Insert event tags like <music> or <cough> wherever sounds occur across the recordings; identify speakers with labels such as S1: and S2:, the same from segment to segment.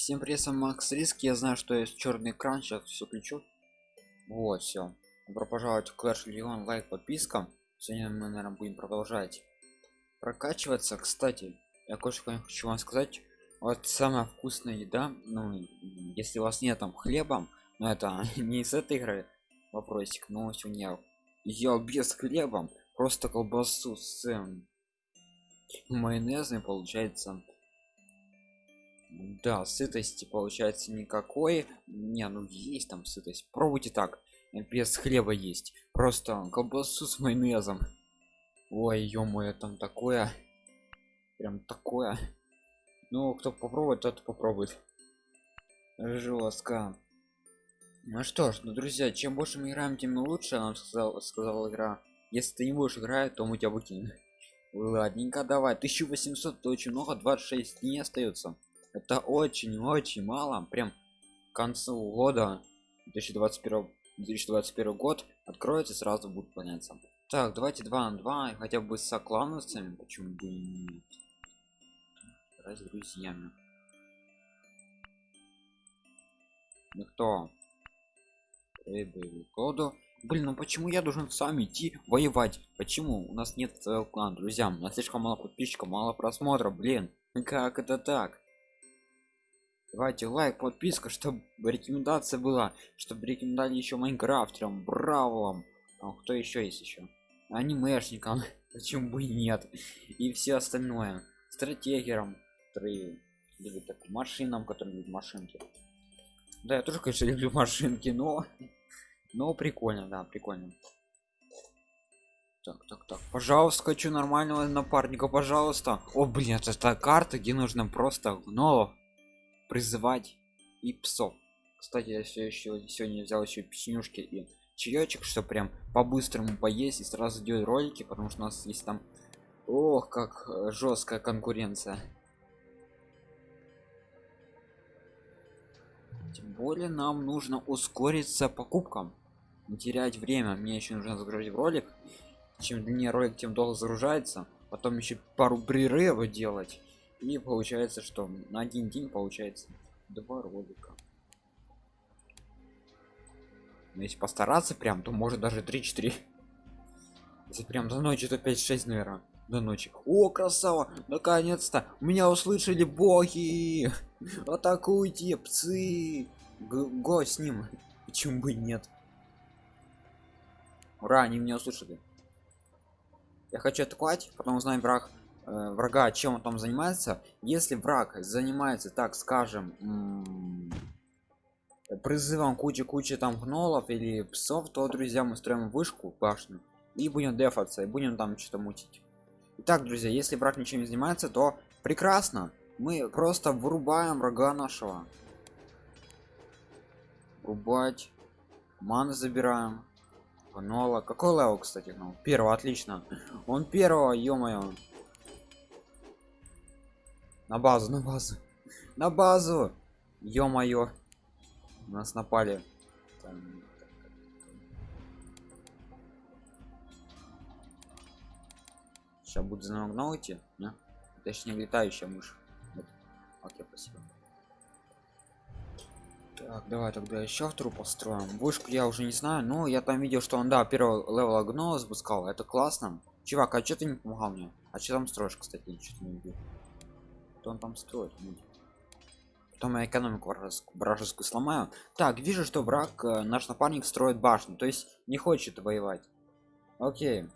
S1: Всем привет, с Макс Риск. Я знаю, что есть черный экран, сейчас все включу. Вот, все. Добро пожаловать в Clash Legion, лайк, подписка. Сегодня мы, наверное, будем продолжать прокачиваться. Кстати, я кое-что хочу вам сказать. Вот самая вкусная еда, ну, если у вас нет там хлеба, но это <laughs> не из этой игры вопросик, но сегодня я ел без хлеба, просто колбасу с эм, майонезом, получается да сытости получается никакой. Не ну есть там сытость. Пробуйте так. Без хлеба есть. Просто колбасу с майонезом. Ой ё там такое. Прям такое. Ну кто попробует тот попробует. Жестко ну что ж ну друзья чем больше мы играем тем лучше нам сказал сказала игра. Если ты не будешь играть то мы тебя выкинем. Ладненько давай. 1800 это очень много. 26 дней остается это очень-очень мало прям к концу года 2021 2021 год откроется сразу будет поняться так давайте 2 на 2 хотя бы с соклановцами почему бы и нет. С друзьями. Ну кто? Коду блин ну почему я должен сам идти воевать? Почему? У нас нет своего клана друзья. У нас слишком мало подписчиков мало просмотров блин. Как это так давайте лайк подписка чтобы рекомендация была чтобы рекомендовали еще майнкрафтерам бравлом а кто еще есть еще анимешникам <laughs> почему бы и нет? И все остальное. Стратегерам которые любят так машинам которые любят машинки. Да я тоже конечно <laughs> люблю машинки но но прикольно да прикольно. Так так так пожалуйста хочу нормального напарника пожалуйста. О блин это карта где нужно просто гнолов призывать и псов. Кстати я все еще сегодня взял еще печенюшки и чаечек что прям по-быстрому поесть и сразу делать ролики потому что у нас есть там ох как э, жесткая конкуренция. Тем более нам нужно ускориться покупкам не терять время. Мне еще нужно загрузить ролик. Чем длиннее ролик тем долго загружается. Потом еще пару прерывов делать и получается что на один день получается два ролика. Но если постараться прям то может даже 3-4 если прям до ночи то 5-6 наверное до ночи. О красава! Наконец-то! Меня услышали боги! Атакуйте псы! Го с ним! Почему бы нет? Ура они меня услышали. Я хочу атаковать потом узнаем враг врага чем он там занимается. Если враг занимается так скажем призывом кучи кучи там гнолов или псов то друзья мы строим вышку башню и будем дефаться и будем там что-то мутить. Итак, друзья если враг ничем не занимается то прекрасно. Мы просто вырубаем врага нашего. Рубать маны забираем. Гнола. Какой level кстати гнол? Первого отлично. Он первого ё-моё на базу на базу. На базу! Ё-моё. Нас напали. Сейчас будет за идти не? точнее летающая мышь. Вот. окей спасибо так давай тогда еще вторую построим. Вышку я уже не знаю но я там видел что он да первого левела гнола запускал. Это классно. Чувак а что ты не помогал мне? А что там строишь кстати что-то не видел что он там строит потом я экономику вражескую сломаю. Так вижу что враг э, наш напарник строит башню то есть не хочет воевать. Окей.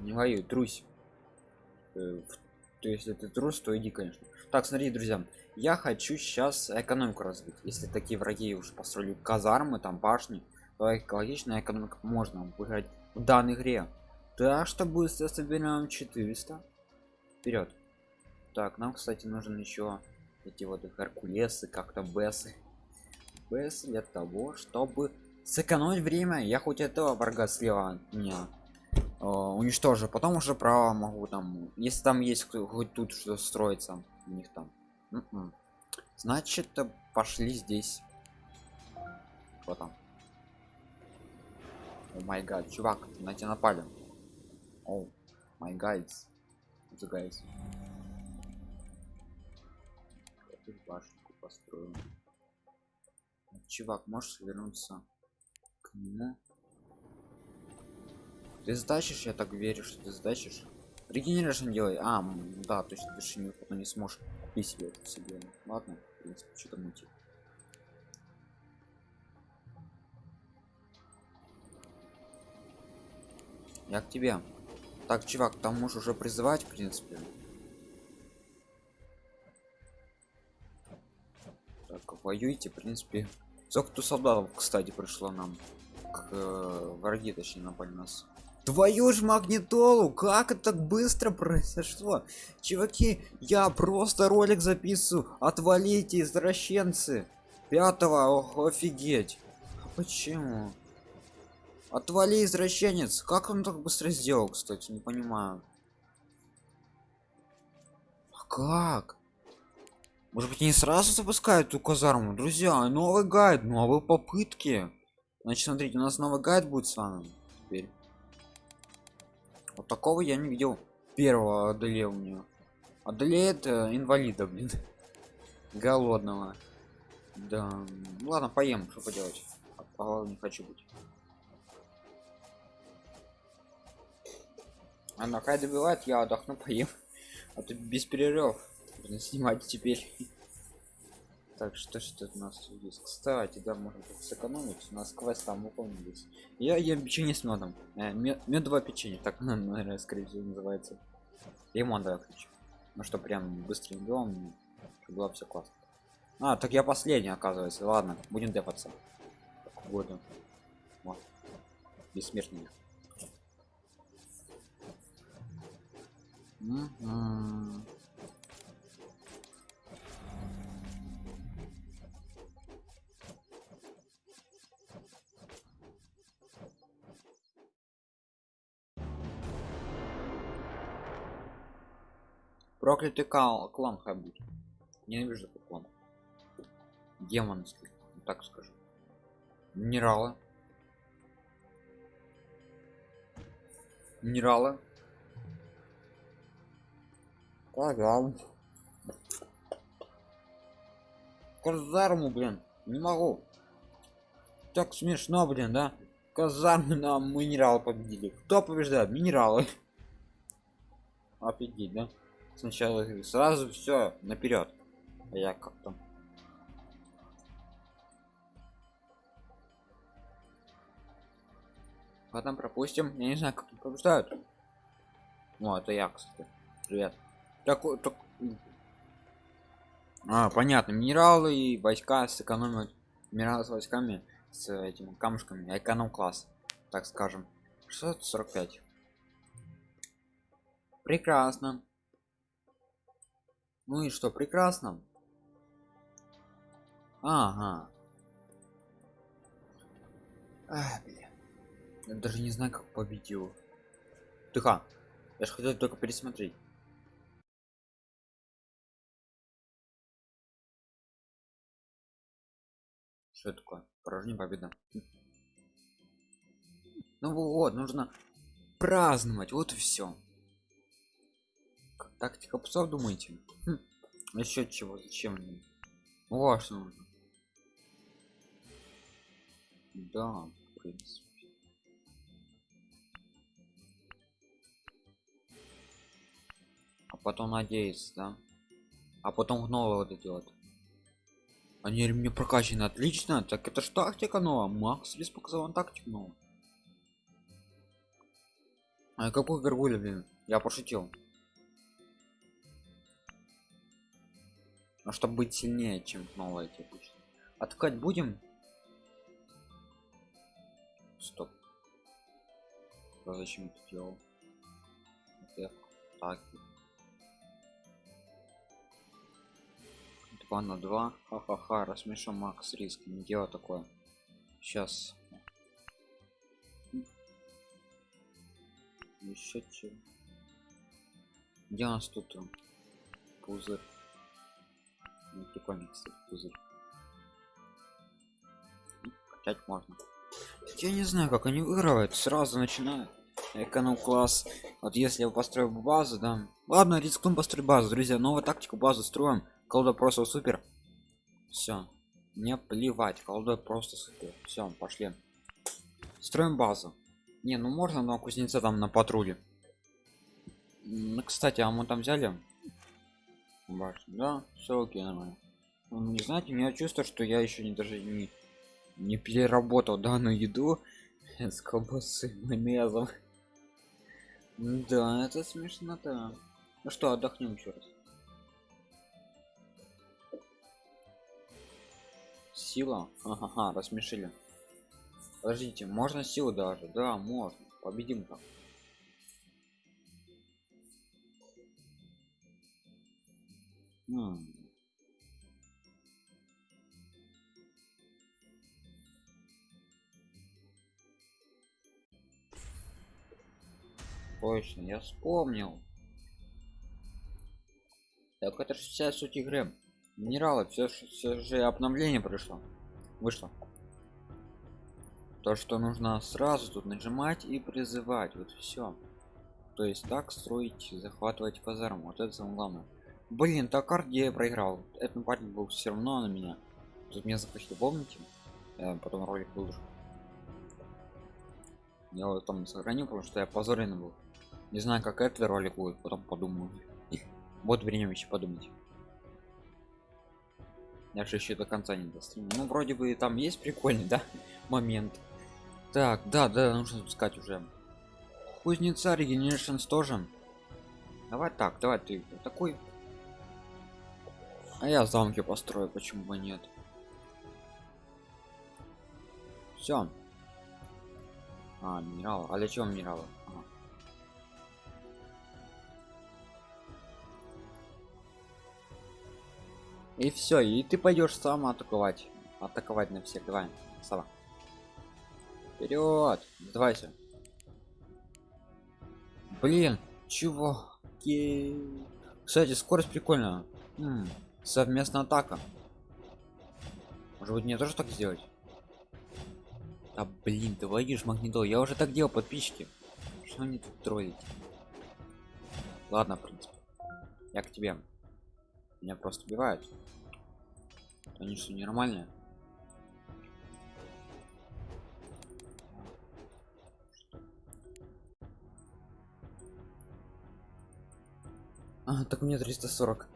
S1: Не воюй трусь. Э, то есть это трус то иди конечно. Так смотри друзья я хочу сейчас экономику развить. Если такие враги уже построили казармы там башни то экологичная экономика можно выиграть в данной игре. Так что быстро соберем 400 вперед так нам кстати нужен еще эти вот геркулесы как-то бесы бес для того чтобы сэкономить время. Я хоть этого врага слева меня э, уничтожу потом уже право могу там если там есть хоть тут что строится у них там. М м-м. -м. значит пошли здесь. Вот там? О май гад чувак на тебя напали. О май гайдс guys башенку построю чувак можешь вернуться к нему? Ты сдачишь? Я так верю что ты сдачишь. Регенерашн делай. А да то есть ты же потом не сможешь купить себе это себе ладно в принципе что-то мутить я к тебе. Так чувак там можешь уже призывать в принципе так воюйте в принципе. Сколько тут солдатов кстати пришло нам к, э, враги точнее напали нас. Твою ж магнитолу! Как это так быстро произошло? Чуваки я просто ролик записываю. Отвалите извращенцы! Пятого ох, офигеть! А почему? Отвали извращенец! Как он так быстро сделал кстати не понимаю. А как может быть не сразу запускают эту казарму? Друзья новый гайд новые попытки. Значит смотрите у нас новый гайд будет с вами теперь. Вот такого я не видел первого одолевания. Одолеет э, инвалида блин. <laughs> Голодного. Да. Ну ладно поем что поделать. А, не хочу быть. А на хай добивает я отдохну <laughs> поем. А тут без перерывов Нужно снимать теперь. Так что что у нас есть? Кстати да можно сэкономить. У нас квест там выполнились. Я ем печенье с медом э, медовое печенье так наверное скорее всего называется. Лимон давай хочу ну что прям быстрым делом было все классно. А так я последний оказывается. Ладно будем депаться года. Вот. бессмертный. Mm -hmm. Проклятый кал клан хабит ненавижу этот клан. Демонский так скажу. Минералы. Минералы. Казарму казарму блин не могу. Так смешно блин да? Казармы на минерал победили. Кто побеждает? Минералы. <laughs> Офигеть да сначала сразу все наперед а я как там? Потом пропустим. Я не знаю как побеждают. Ну это я кстати. Привет. Так, так... а понятно. Минералы и войска сэкономят минералы с войсками с этими камушками. Эконом класс так скажем. 645 прекрасно ну и что, прекрасно? Ага. Ах, блин. Я даже не знаю, как победил. Тихо. Я же хотел только пересмотреть. Что такое? Поражение победа. Ну вот, нужно праздновать. Вот и все тактика псов думаете? Хм. насчет чего зачем что нужно да в принципе. А потом надеяться да? А потом новое это делать они мне прокачаны отлично так это ж тактика новая. Макс лишь показал вам тактику новую. А какой горгуля блин я пошутил но чтобы быть сильнее чем новое текущее откать будем? Стоп. А зачем это делал? Так 2 на 2 ха-ха-ха рассмешу макс риск. Не дело такое. Сейчас еще чего где у нас тут пузырь ну, прикольный кстати пузырь. Качать можно. Я не знаю как они выигрывают. Сразу начинают. Эконом класс. Вот если я построю базу да. Ладно рискнем построить базу друзья. Новую тактику базу строим. Колда просто супер. Все не плевать. Колдой просто супер. Все пошли. Строим базу. Не ну можно но кузнеца там на патруле ну, кстати а мы там взяли Башню, да все окей нормально. Ну, не знаете у меня чувство что я еще не даже не не переработал данную еду <laughs> с колбасы майонезом да это смешно да ну что отдохнем еще раз. Сила? Ага, рассмешили. Подождите можно силу даже? Да можно. Победим там Хм. Точно, я вспомнил. Так это же вся суть игры. Минералы, все, все же обновление пришло. Вышло. То, что нужно сразу тут нажимать и призывать. Вот все. То есть так строить, захватывать казарму. Вот это самое главное. Блин, так я проиграл. Этот парень был все равно на меня. Тут меня захотели, помните? Я потом ролик выложу. Я его там сохранил, потому что я позорен был. Не знаю, как этот ролик будет, потом подумаю. <laughs> Вот время еще подумать. Я же еще до конца не дострим. Ну, вроде бы там есть прикольный, <laughs> да, момент. Так, да, да, нужно спускать уже. Кузнеца Regenerations тоже. Давай так, давай ты такой а я замки построю, почему бы нет? Все. А, минерал. А для чего минералы? И все, и ты пойдешь сам атаковать. Атаковать на всех. Давай, сова. Вперед! Сдавайся. Блин, чего? Кстати, скорость прикольная. М -м совместная атака. Может быть мне тоже так сделать? А блин ты водишь магнитол я уже так делал подписчики. Что они тут троллить? Ладно в принципе. Я к тебе. Меня просто убивают. Они что нормальные а, так мне 340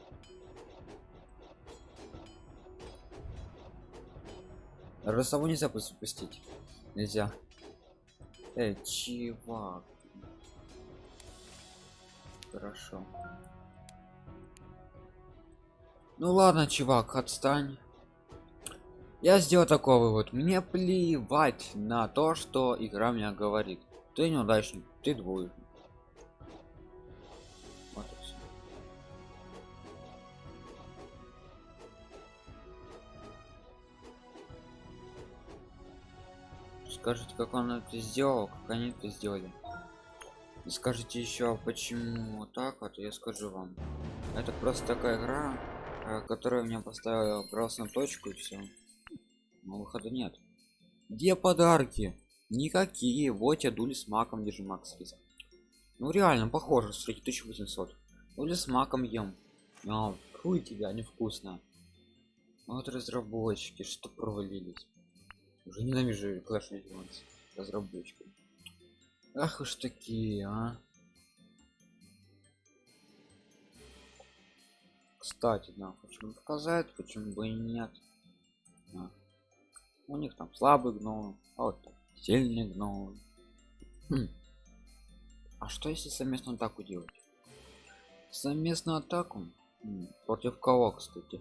S1: Росову нельзя запустить. Нельзя. Эй, чувак. Хорошо. Ну ладно, чувак, отстань. Я сделал такой вывод. Мне плевать на то, что игра меня говорит. Ты неудачник, ты двоечник. Скажите как он это сделал как они это сделали. И скажите еще почему так вот я скажу вам. Это просто такая игра э, которая меня поставила красную точку и все но выхода нет. Где подарки? Никакие. Вот я дули с маком держи макс список? Ну реально похоже с 1800 дули с маком ем. А, хуй тебя невкусно. Вот разработчики что провалились уже ненавижу Clash Legends разработчиков. Ах уж такие, а. Кстати, да, почему показать, почему бы и нет. Да. У них там слабый гном, а вот там сильный гном. Хм. А что если совместную атаку делать? Совместную атаку? Против кого, кстати?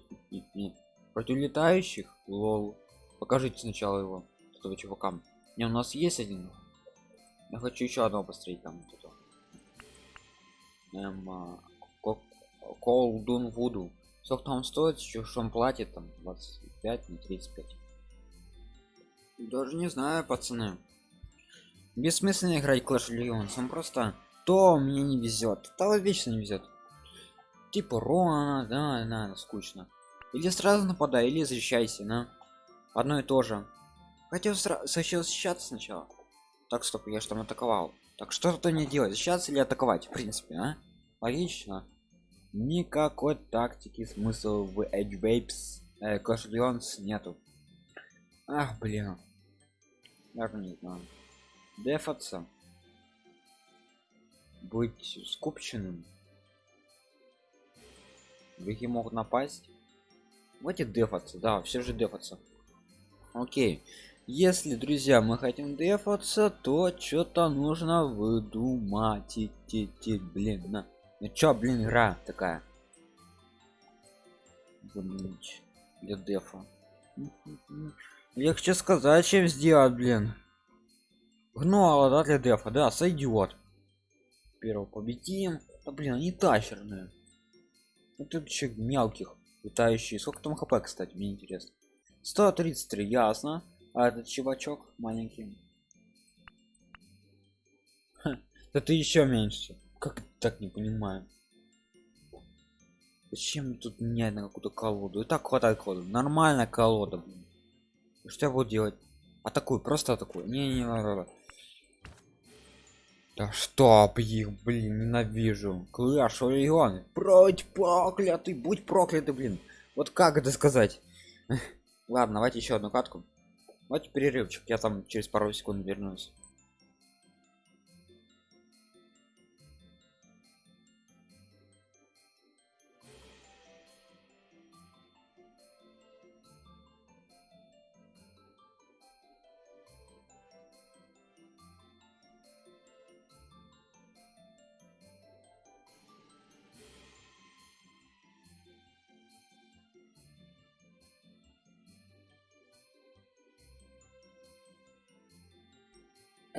S1: Против летающих? Лол покажите сначала его этого чувака. Не у нас есть один. Я хочу еще одного построить там вот это. эм, а, колдун вуду. Сколько там стоит? Еще что он платит там? 25 на 35 даже не знаю пацаны. Бессмысленно играть Clash Legends он просто то мне не везет то вечно не везет типа рона да да скучно. Или сразу нападай или защищайся на одно и то же. Хотел защищаться сначала так стоп я что там атаковал. Так что-то не делать? Защищаться или атаковать в принципе а? логично. Никакой тактики смысл в edge vapes э, Clash Legends нету. Ах блин. Даже не знаю. Дефаться. Быть скупченным. Враги могут напасть. Давайте дефаться да все же дефаться окей. Если друзья мы хотим дефаться то что-то нужно выдумать идти блин на ну чё блин игра такая? Заменить для дефа хочу сказать чем сделать блин? Гнуало да для дефа да сойдет первого победим. Да блин они тащерные. Ну, тут еще мелких летающие. Сколько там хп кстати мне интересно 133 ясно а этот чувачок маленький это еще меньше как так не понимаю зачем тут менять на какую-то колоду и так хватает колоду нормальная колода блин. что я буду делать атакую просто атакую не не, не. Да чтоб их, блин, ненавижу. Клаш Орион, будь проклятый, будь проклятый, блин. Вот как это сказать? Ладно, давайте еще одну катку. Давайте перерывчик, я там через пару секунд вернусь.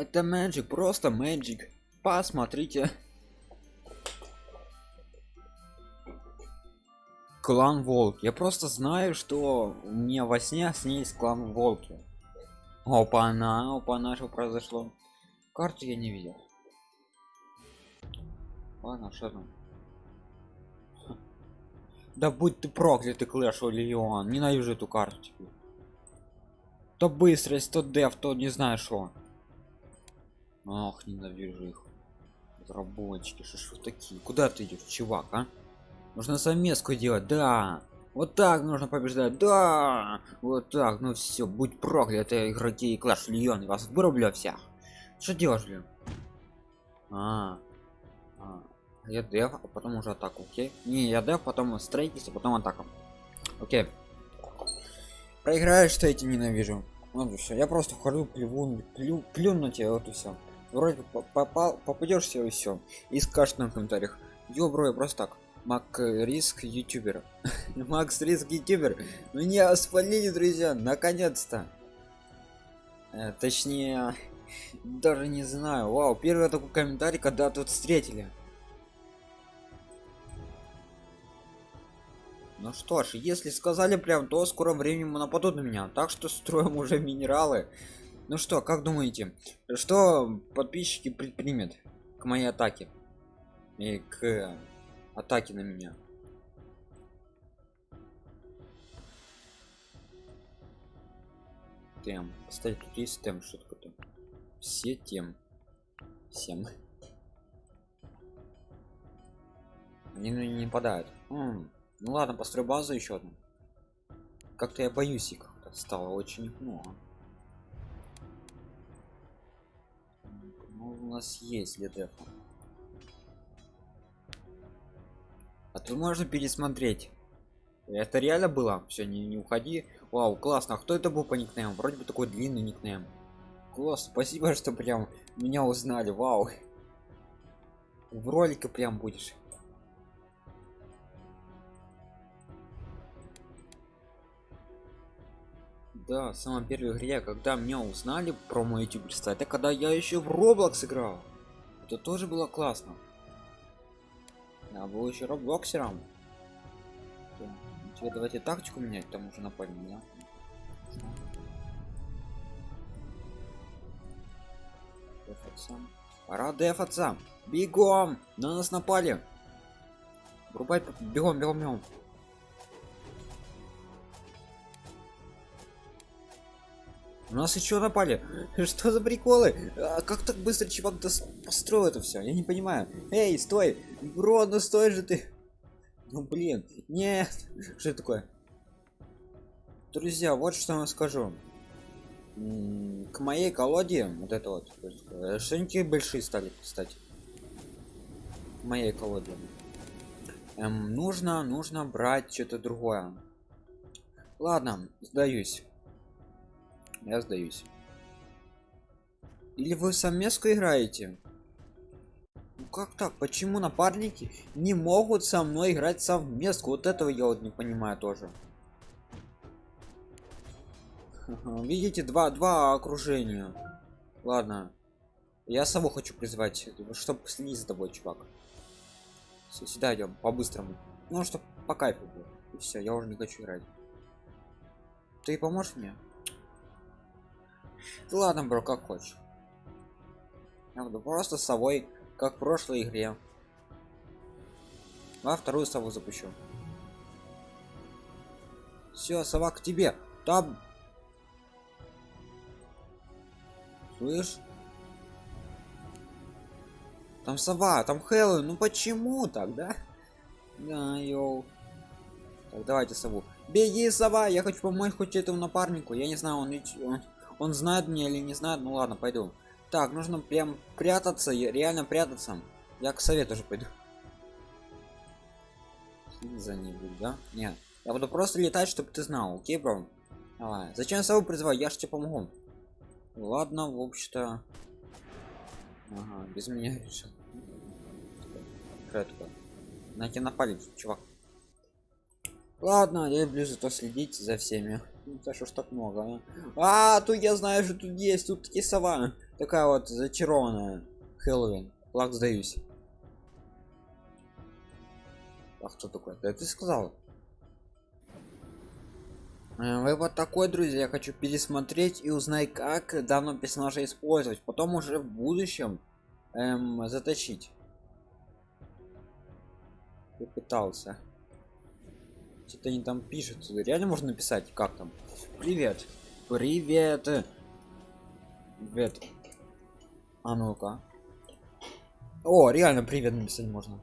S1: Это magic просто magic. Посмотрите. Клан волк. Я просто знаю что у меня во сне с ней есть клан волки. Опа она опа на что произошло? Карту я не видел. Ладно что там да будь ты проклятый клэш легион ненавижу эту карту то быстрость то деф то не знаю что ах ненавижу их. Разработчики что ж вы такие? Куда ты идешь чувак а? Нужно совместку делать да. Вот так нужно побеждать да. Вот так ну все будь прокляты игроки и клаш льон вас вырублю всех. Что делаешь блин а, а я деф а потом уже атаку окей. Не я деф потом строительство потом атака. Окей. Проиграешь что эти ненавижу? Вот все я просто вхожу плюну плю, плюну тебя вот и все вроде попал попадешься и все и скажешь на комментариях ё бро я просто так мак риск ютубер <laughs> макс риск ютубер меня спалили друзья наконец-то. Э, точнее <laughs> даже не знаю. Вау первый такой комментарий когда тут встретили. Ну что ж если сказали прям то скоро времени нападут на меня. Так что строим уже минералы ну что как думаете что подписчики предпримет к моей атаке? И к атаке на меня? Тем. Кстати тут есть тем что то все тем. Всем. Они на не нападают. М -м, ну ладно построй базу еще одну. Как-то я боюсь их. Стало очень много у нас есть для дефа а тут можно пересмотреть. Это реально было? Все не, не уходи. Вау классно. А кто это был по никнейму? Вроде бы такой длинный никнейм. Класс спасибо <laughs> что прям меня узнали. Вау. В ролике прям будешь да самом первой игре когда меня узнали про мой youtube это когда я еще в roblox играл. Это тоже было классно. Я был еще роблоксером тебе давайте тактику менять там уже напали меня пора дефаться бегом! На нас напали! Врубай бегом бегом бегом нас еще напали. <laughs> Что за приколы? А как так быстро чувак построил это все? Я не понимаю. Эй, стой! Бро, ну стой же ты! Ну блин, нет! <laughs> Что это такое? друзья вот что я скажу к моей колоде вот это вот э, шинки большие стали кстати к моей колоде эм, нужно нужно брать что-то другое ладно сдаюсь я сдаюсь. Или вы совместку играете? Ну как так? Почему напарники не могут со мной играть совместку? Вот этого я вот не понимаю тоже. Видите два два окружения. Ладно. Я саму хочу призвать чтобы следить за тобой чувак. Все, сюда идем по-быстрому. Ну что по кайфу и все я уже не хочу играть. Ты поможешь мне да ладно бро как хочешь. Я буду просто с собой как в прошлой игре. А вторую сову запущу. Все сова к тебе. Там. Слышь? Там сова там хэллоуин. Ну почему тогда да? Йоу. Так давайте сову. Беги сова я хочу помочь хоть этому напарнику. Я не знаю он, он он знает меня или не знает ну ладно пойду. Так нужно прям прятаться реально прятаться. Я к совету тоже пойду. За будет да? Нет. Я буду просто летать чтобы ты знал окей бро? Давай. Зачем сову призывать я ж тебе помогу. Ладно в общем-то. Ага, без меня <laughs> решил. На тебя напали чувак. Ладно я люблю зато следить за всеми ну, за что ж так много а? а тут я знаю что тут есть тут такие сова. Такая вот зачарованная хэллоуин. Флаг сдаюсь. А кто такой? Да ты сказал. Э, вы вот такой друзья я хочу пересмотреть и узнать как давно персонажа использовать. Потом уже в будущем эм, заточить. Я пытался что-то они там пишут. Реально можно написать? Как там? Привет. Привет. Привет. А ну-ка. О реально привет написать можно.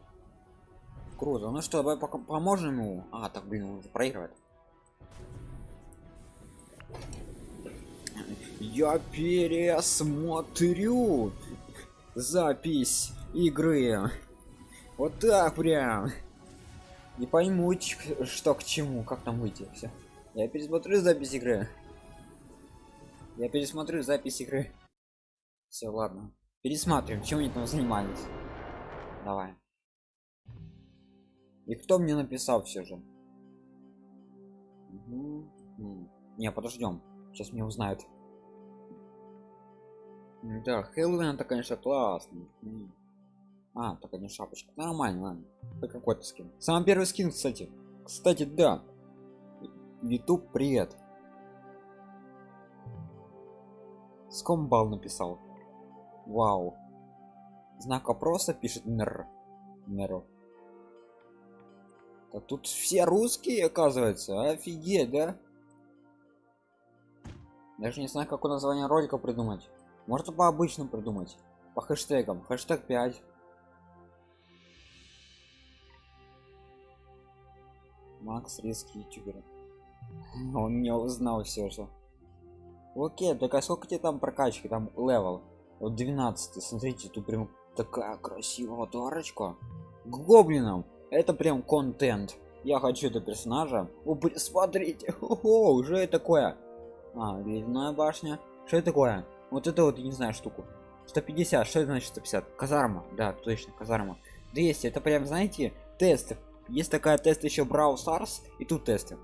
S1: Круто. Ну что давай пока поможем ему? А так блин он уже проигрывает. Я пересмотрю запись игры. Вот так прям не пойму что к чему как там выйти все я пересмотрю запись игры. Я пересмотрю запись игры. Все ладно. Пересматриваем чем они там занимались. Давай. И кто мне написал все же? Угу. не подождем сейчас мне узнают. Да хэллоуин это конечно классно а, так не шапочка. Нормально, ладно. Это какой-то скин. Самый первый скин, кстати. Кстати, да. YouTube, привет. Скомбал написал. Вау. Знак вопроса пишет Нер. Неру. Да тут все русские, оказывается. Офигеть, да? Даже не знаю, какое название ролика придумать. Можно по обычным придумать. По хэштегам. Хэштег 5. Макс риски ютубер. <laughs> Он меня узнал все же. Окей, так а сколько тебе там прокачки? Там level. Вот 12. Смотрите, тут прям такая красивая дорочка. К гоблинам. Это прям контент. Я хочу этого персонажа. О, смотрите, о, уже такое. А, ледяная башня. Что это такое? Вот это вот, я не знаю, штуку. 150, что это значит 150? Казарма, да, точно, казарма. 200, это прям, знаете, тест есть такая тест еще брау Stars и тут тесты.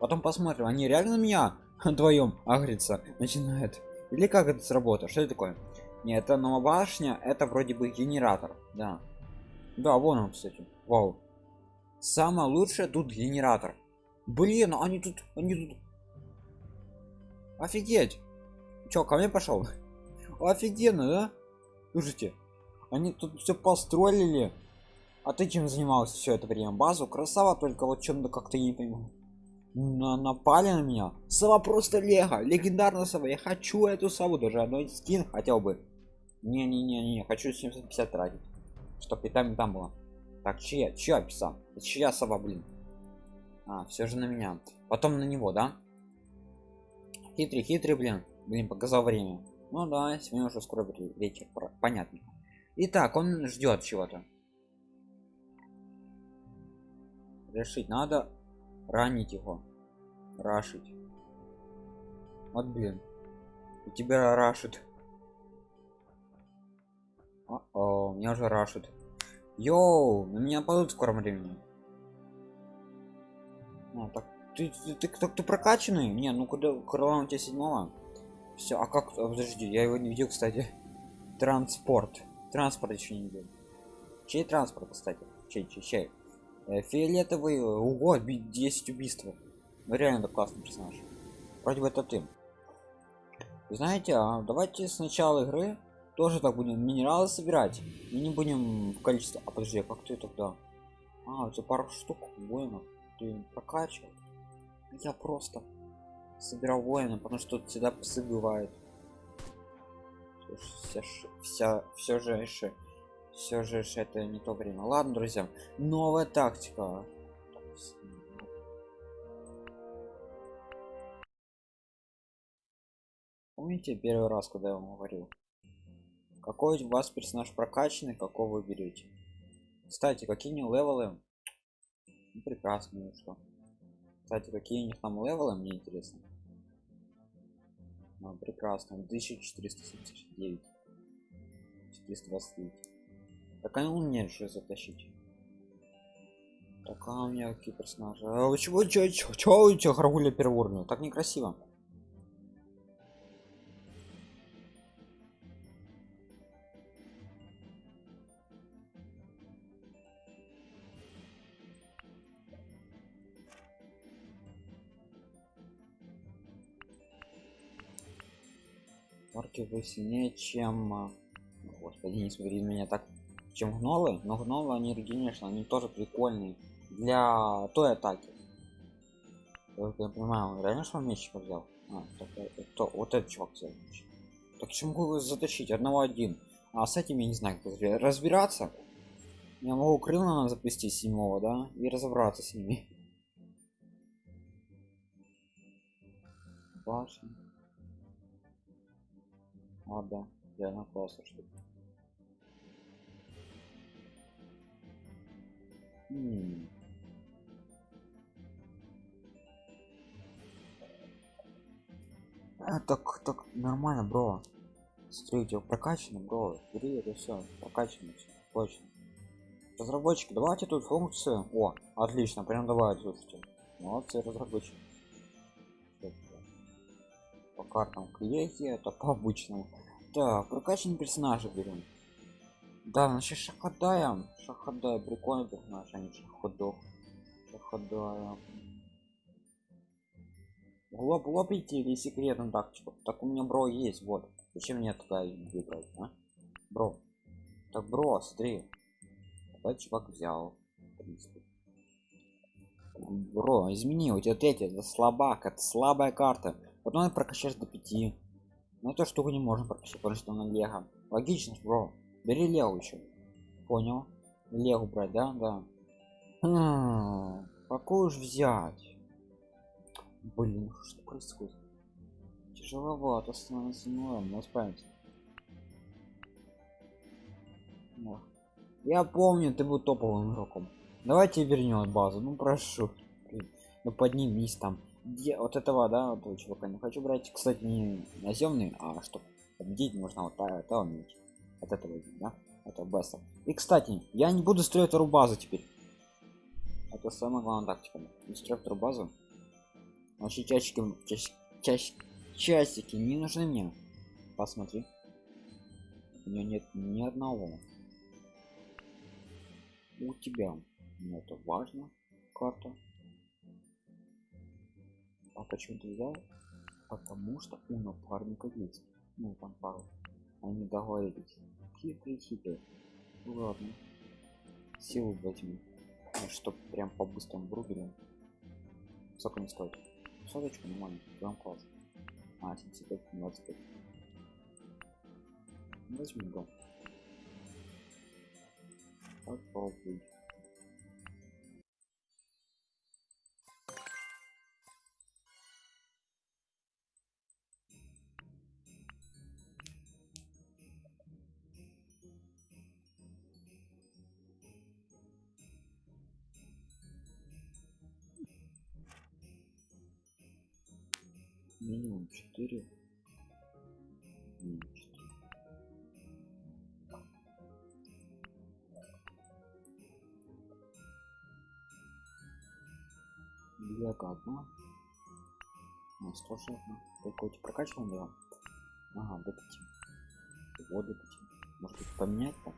S1: Потом посмотрим они реально меня <laughs> вдвоем агриться начинают. Или как это сработает что это такое? Нет это новая башня это вроде бы генератор да. Да вон он кстати вау. Самое лучшее тут генератор. Блин они тут они тут. Офигеть! Чё, ко мне пошел <laughs> офигенно да? Слушайте они тут все построили а ты чем занимался все это время? Базу? Красава только вот чем-то как-то не понимаю. На напали на меня? Сова просто лего легендарная сова. Я хочу эту сову даже одной скин хотел бы. Не не не не хочу 750 тратить чтобы и там там было. Так чья чья писал чья сова блин? А все же на меня. Потом на него да? Хитрый хитрый блин. Блин показал время. Ну да сегодня уже скоро вечер понятно. Итак он ждет чего-то решить. Надо ранить его. Рашить. Вот блин. У тебя рашит. О, -о меня уже рашит. Йоу на меня падут в скором времени. А, так ты ты, ты, ты, ты прокачанный? Не ну куда крыла у тебя седьмого? Все а как а, подожди я его не видел кстати. Транспорт. Транспорт еще не видел. Чей транспорт кстати? Чей чей чей фиолетовый ого 10 убийств. Ну реально классный персонаж. Вроде бы это ты. Знаете а давайте с начала игры тоже так будем минералы собирать и не будем в количестве а подожди а как ты тогда? А это пару штук воинов. Ты прокачивал? Я просто собирал воина потому что тут всегда псы вся вся все же все же это не то время. Ладно друзья новая тактика. Помните первый раз когда я вам говорил? Какой у вас персонаж прокачанный какого вы берете? Кстати какие не левелы? Ну, прекрасно ну что? Кстати какие у них там левелы мне интересно. Ну, прекрасно. 1479 429 так а ну мне же затащить. Так а у меня какие персонажи. А, чего чё, чё, чё у тебя харгуля первоуровня так некрасиво. Орки вы сильнее чем а, господи не смотри на меня так чем гнолы но гнолы они конечно они тоже прикольные для той атаки. Я понимаю реально что меч взял? А, так, это, вот этот чувак взял так чем могу затащить? Одного один. А с этим я не знаю как разбираться. Я могу крыло запустить седьмого да и разобраться с ними. Башня. А, да, реально классно, что А, так, так, нормально, бро. Смотри, у тебя прокачано, бро. Бери это все, прокачано, точно. Разработчики, давайте тут функцию. О, отлично, прям давай, слушайте. Молодцы, разработчики. По картам клейки, это по обычному. Так, прокачанные персонажи берем. Да, значит шахадая. Шахадая, прикольный персонаж, а не шаходок. Шахадая. Лоб лопите или секретную тактику. Так у меня бро есть, вот. Зачем мне туда выбрать, а? Бро. Так, бро, смотри. Давай чувак взял. Бро, измени, у тебя третья, это слабак, это слабая карта. Потом прокачаешь до 5 но ну, эту штуку не можем прокачать потому что на лего логично бро бери лего еще понял. Лего брать да? Да. Хм, какую уж взять? Блин что происходит? Тяжеловато становится но мы справимся я помню ты был топовым игроком. Давайте вернем базу ну прошу. Ну поднимись там. Где вот этого да вот чувака. Не хочу брать кстати не наземный а что победить можно вот это уметь от этого да? Это беста и кстати я не буду строить вторую базу теперь. Это самая главная тактика. Вторую базу. Вообще часики часики, часики, часики не нужны мне. Посмотри. У меня нет ни одного. У тебя но это важно карта. А почему ты взял? Потому что у напарника есть. Ну там пару они договорились хитрый хитрый ну, ладно. Силу возьми ну, чтоб прям по быстрому бруберу сколько не стоит? Соточку нормально. Прям класс а 75 25 возьми дом попробуй 4 минимум 4 Бьяка одна. Ну, тоже одна. Какой-то прокачиваем его? Ага, до 5. Вот до 5. Может быть поменять там?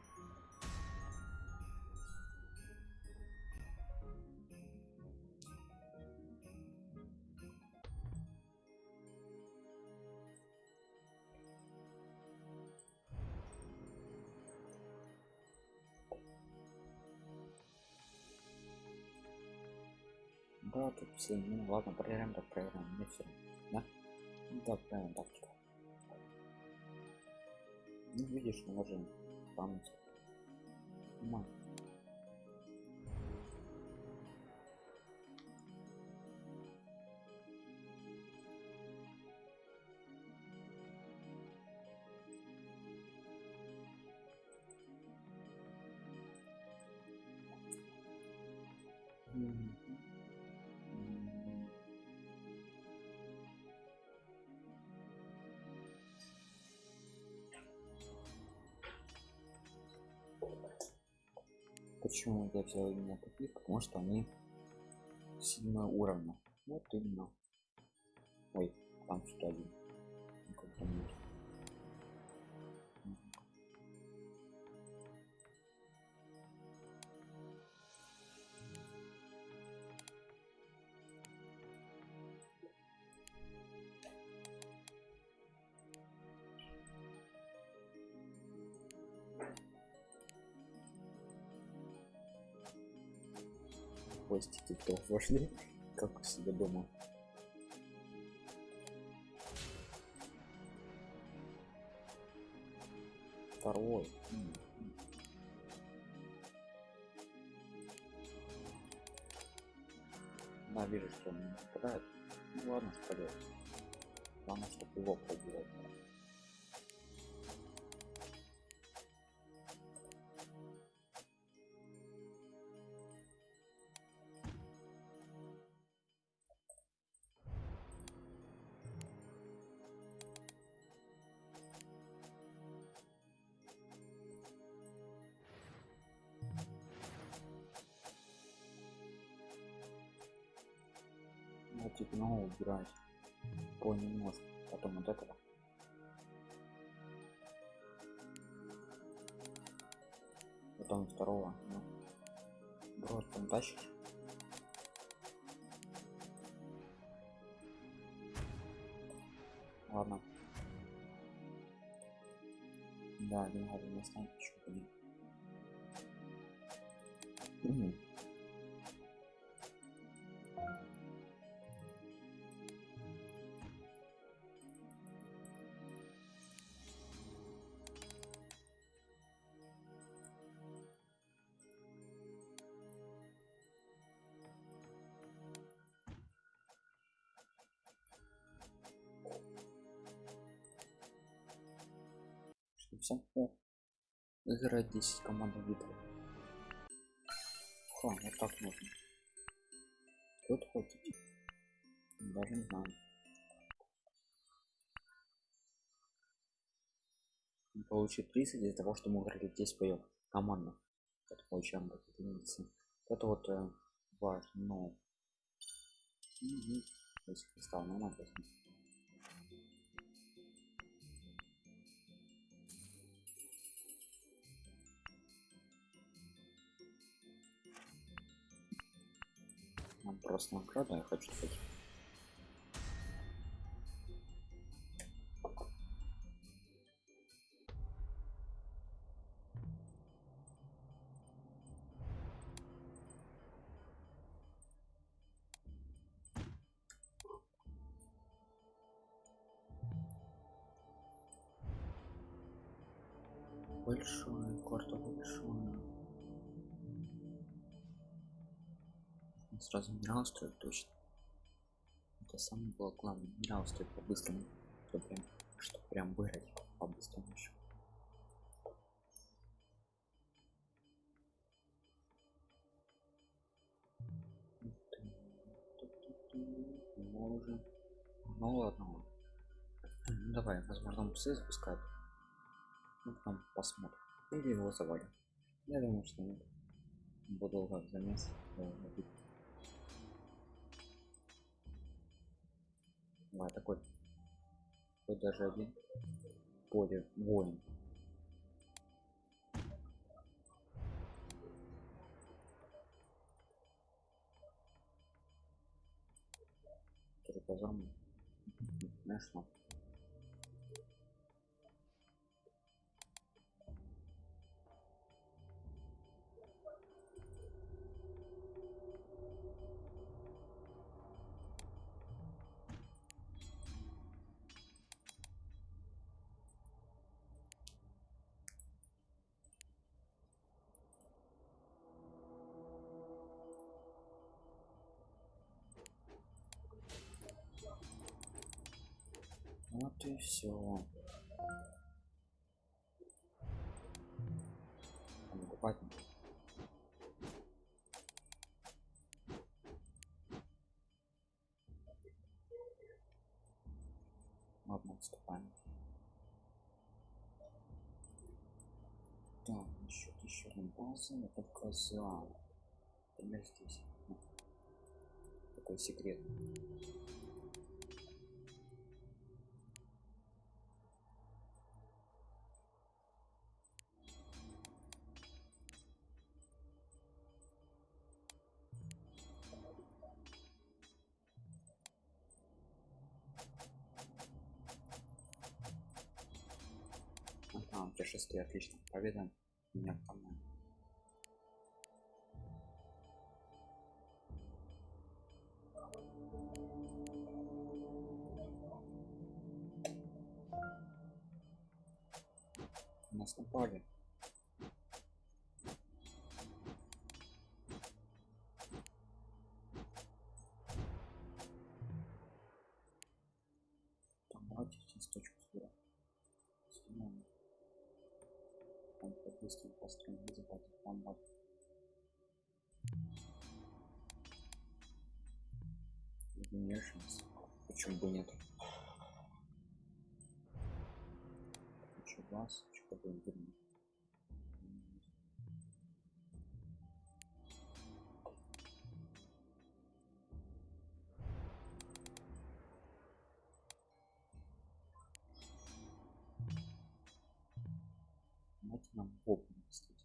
S1: Да, тут все, ну ладно, проверяем, так проверяем, не все. Да? Да, правильно, так. Ну, видишь, мы можем там. Почему я взял именно таких? Потому что они седьмого уровня. Вот именно. Ой, там что один. Вошли, как у себя дома. Второй. Да, вижу, что он не попадает. Ну ладно, вперед. Главное, чтобы его пробовал. Убирать. Понемножку. Потом вот этого. Потом второго. Ну. Брод там тащишь. Ладно. Да, не надо не станет еще один. Всем о, играть 10 команд битвы. Ха, вот так можно. Тут хотите? Даже не знаю. Получит 30 из-за того, что мы играли 10 боев командно. Это получаем как единицы. Это вот э, важно. Угу. Если стал нормально. Нам просто награда, я хочу сказать. Сразу минерал стоит точно. Это самое было главное. Минерал стоит по-быстрому. Что прям, что прям выиграть по-быстрому еще. Можем. Ну ладно. Ну, давай, возможно, псы запускают. Ну, потом посмотрим. Или его завалим. Я думаю, что нет. Буду как замес. Давай, такой. Тут даже один. Поле воин. Турбозам. Нашла. Все. Покупать. Ладно, отступаем. Так, насчет еще одной базы, это коза. Например, здесь. Ну, такой секрет. Нас напали. Нам боб кстати.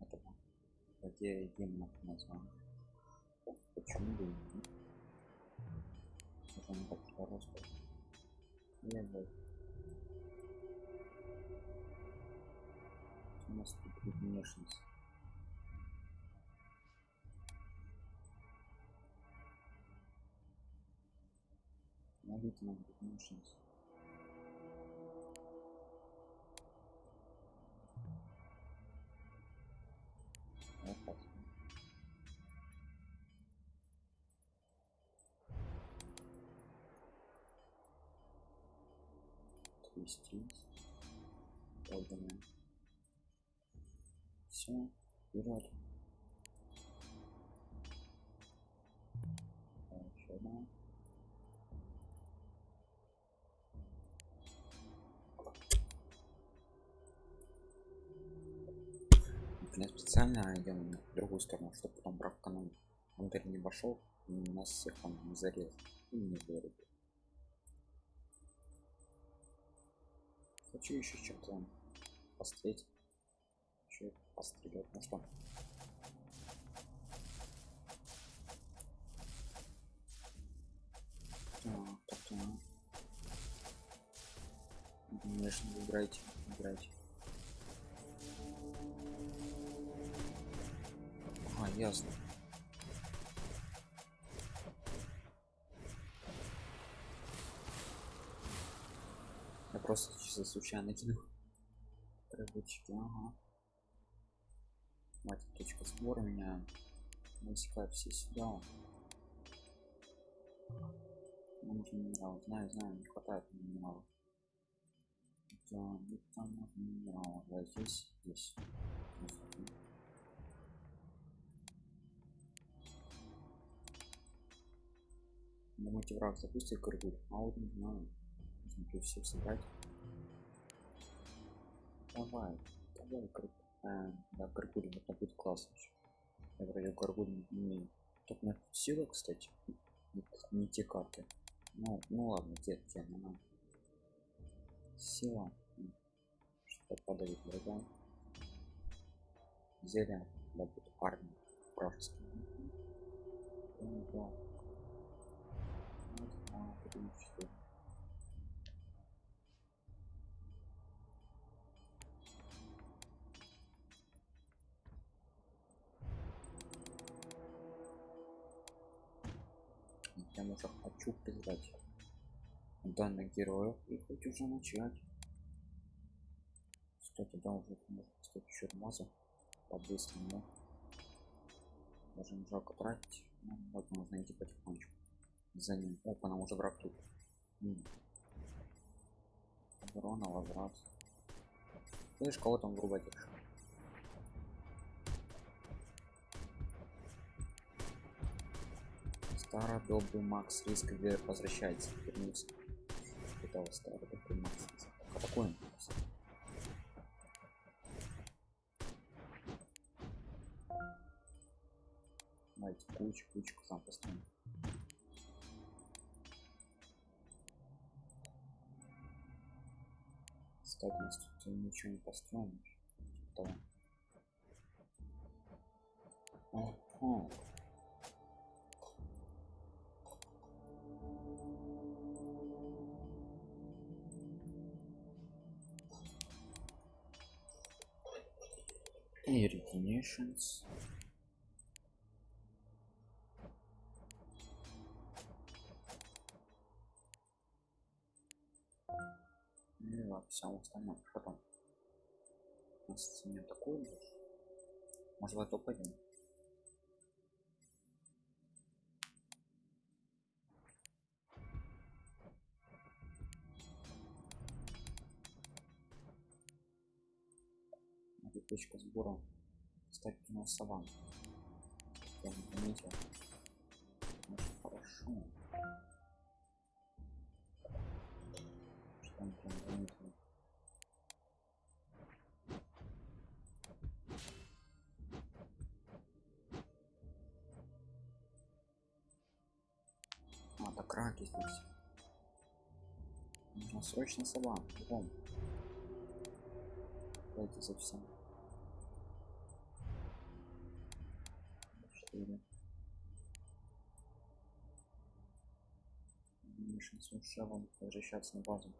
S1: Этого злодея демонов название. Почему бы и нет? Это не так хорошо. Я бы... У нас тут будет внешность. Смотрите, нам будет внешность. Крестись. Подумаем. Все, вперед. Еще одна. Я специально идем в другую сторону, чтобы потом брак канал. Он теперь не пошел, и нас всех там не зарезал. И не вырубил. Хочу еще чем-то пострелять. Еще пострелять. Ну что? Так. Конечно, играйте, играйте. А, ясно. Просто чисто случайно кинул. Рыбочки, ага. Мать, точка сбора меня высекают все сюда. Нам нужен минерал. Знаю, знаю, не хватает минералов. Да, где там можно минерал? Да, здесь, здесь. здесь. Думаете, враг запустит горгуль? А вот не знаю. Тут всех собрать. Давай, давай, горгуль. А, да, горгуль, это будет классно. Я вроде горгуль не. Тут на силу, кстати. Не, не те карты. Ну, ну ладно, те, те, ну, ну. Сила. М. Что подавить врага. Зелье, да будет армия. Вражеская. Ну, да. Раз, два, три, уже хочу призвать данных героев и хоть уже начать. Кстати, да, уже можно кстати еще маза по-быстрому. Не жалко тратить. Ну, вот можно идти потихонечку. За ним. Опа, нам уже враг тут. М. Оборона, возврат. Слышь, кого там врубать Старый добрый Макс Риск возвращается. Вернулся. Вот старый добрый Макс Риск. А он? Давайте кучу, кучку сам построим. Кстати, у нас тут ничего не построено. Типа того. Ага. Ну и во всем остальном. Что там? У нас не такой же. Может в это пойдем? Точка сбора. Кстати, у нас саван. Заметил. Очень хорошо. Что он прям заметил. А, так здесь. Нужно срочно сова. Бегом. Давайте за всем. Четыре. Мишин с возвращаться на базу.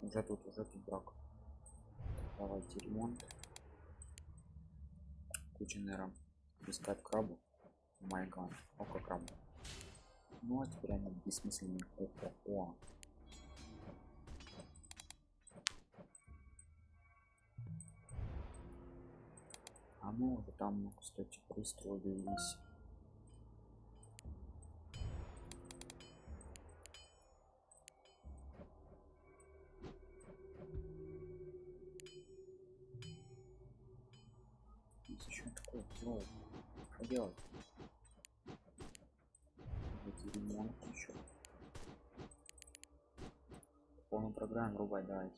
S1: Уже тут, уже тут брак. Давайте ремонт. Куча нейром. Искать крабу. Майган. Око крабу. Ну а теперь они бессмысленные. Опа, о. Ну уже там, кстати, пристроились. Здесь еще такое делать. Что делать? Эти ремонт еще. Полную программу рубать давайте.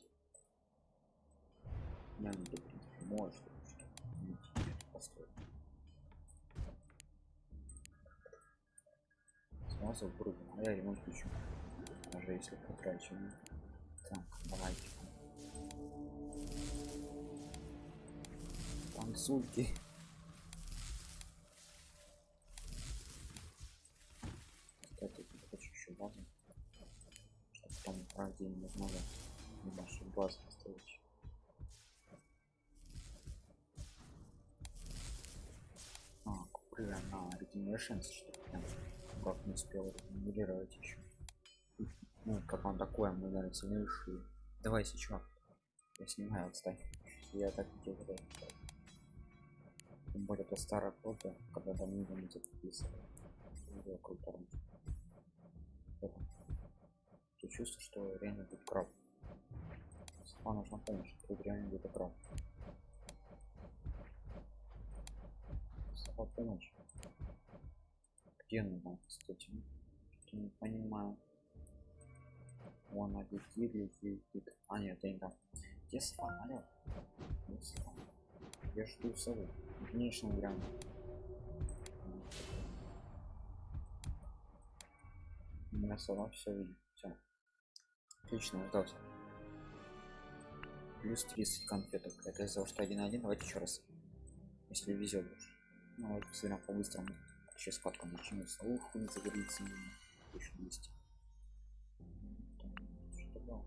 S1: Я не в принципе, может что построить. Смысл грубо, а я ремонт включу. Даже если потрачу. ну. Так, давайте. Танцульки. Кстати, тут хочу еще базу. Чтобы там правде немного небольшую базу построить. А, куплю я на Regenerations, успел регенерировать еще. Ну, как он такой, мы, наверное, сильнейший. Давай сейчас. Я снимаю, отстань. Я так не делаю. Тем более это старая кода, когда давно не записывал. Было круто. Это. Я чувствую, что реально будет краб. Сама нужна помощь, тут реально будет краб. Сама помощь. Где кстати Я не понимаю Вон летит, летит. А нет, это не там. Где сова, алло? Я жду сову. Конечно, грамм. У меня сова все видит. Все. Отлично, ждался. Плюс 30 конфеток. Это из-за того, что 1-1. Давайте еще раз. Если везет. Ну, вот посмотрим по-быстрому. Сейчас катком начнется. Ух, не загорится. 1200. Что было?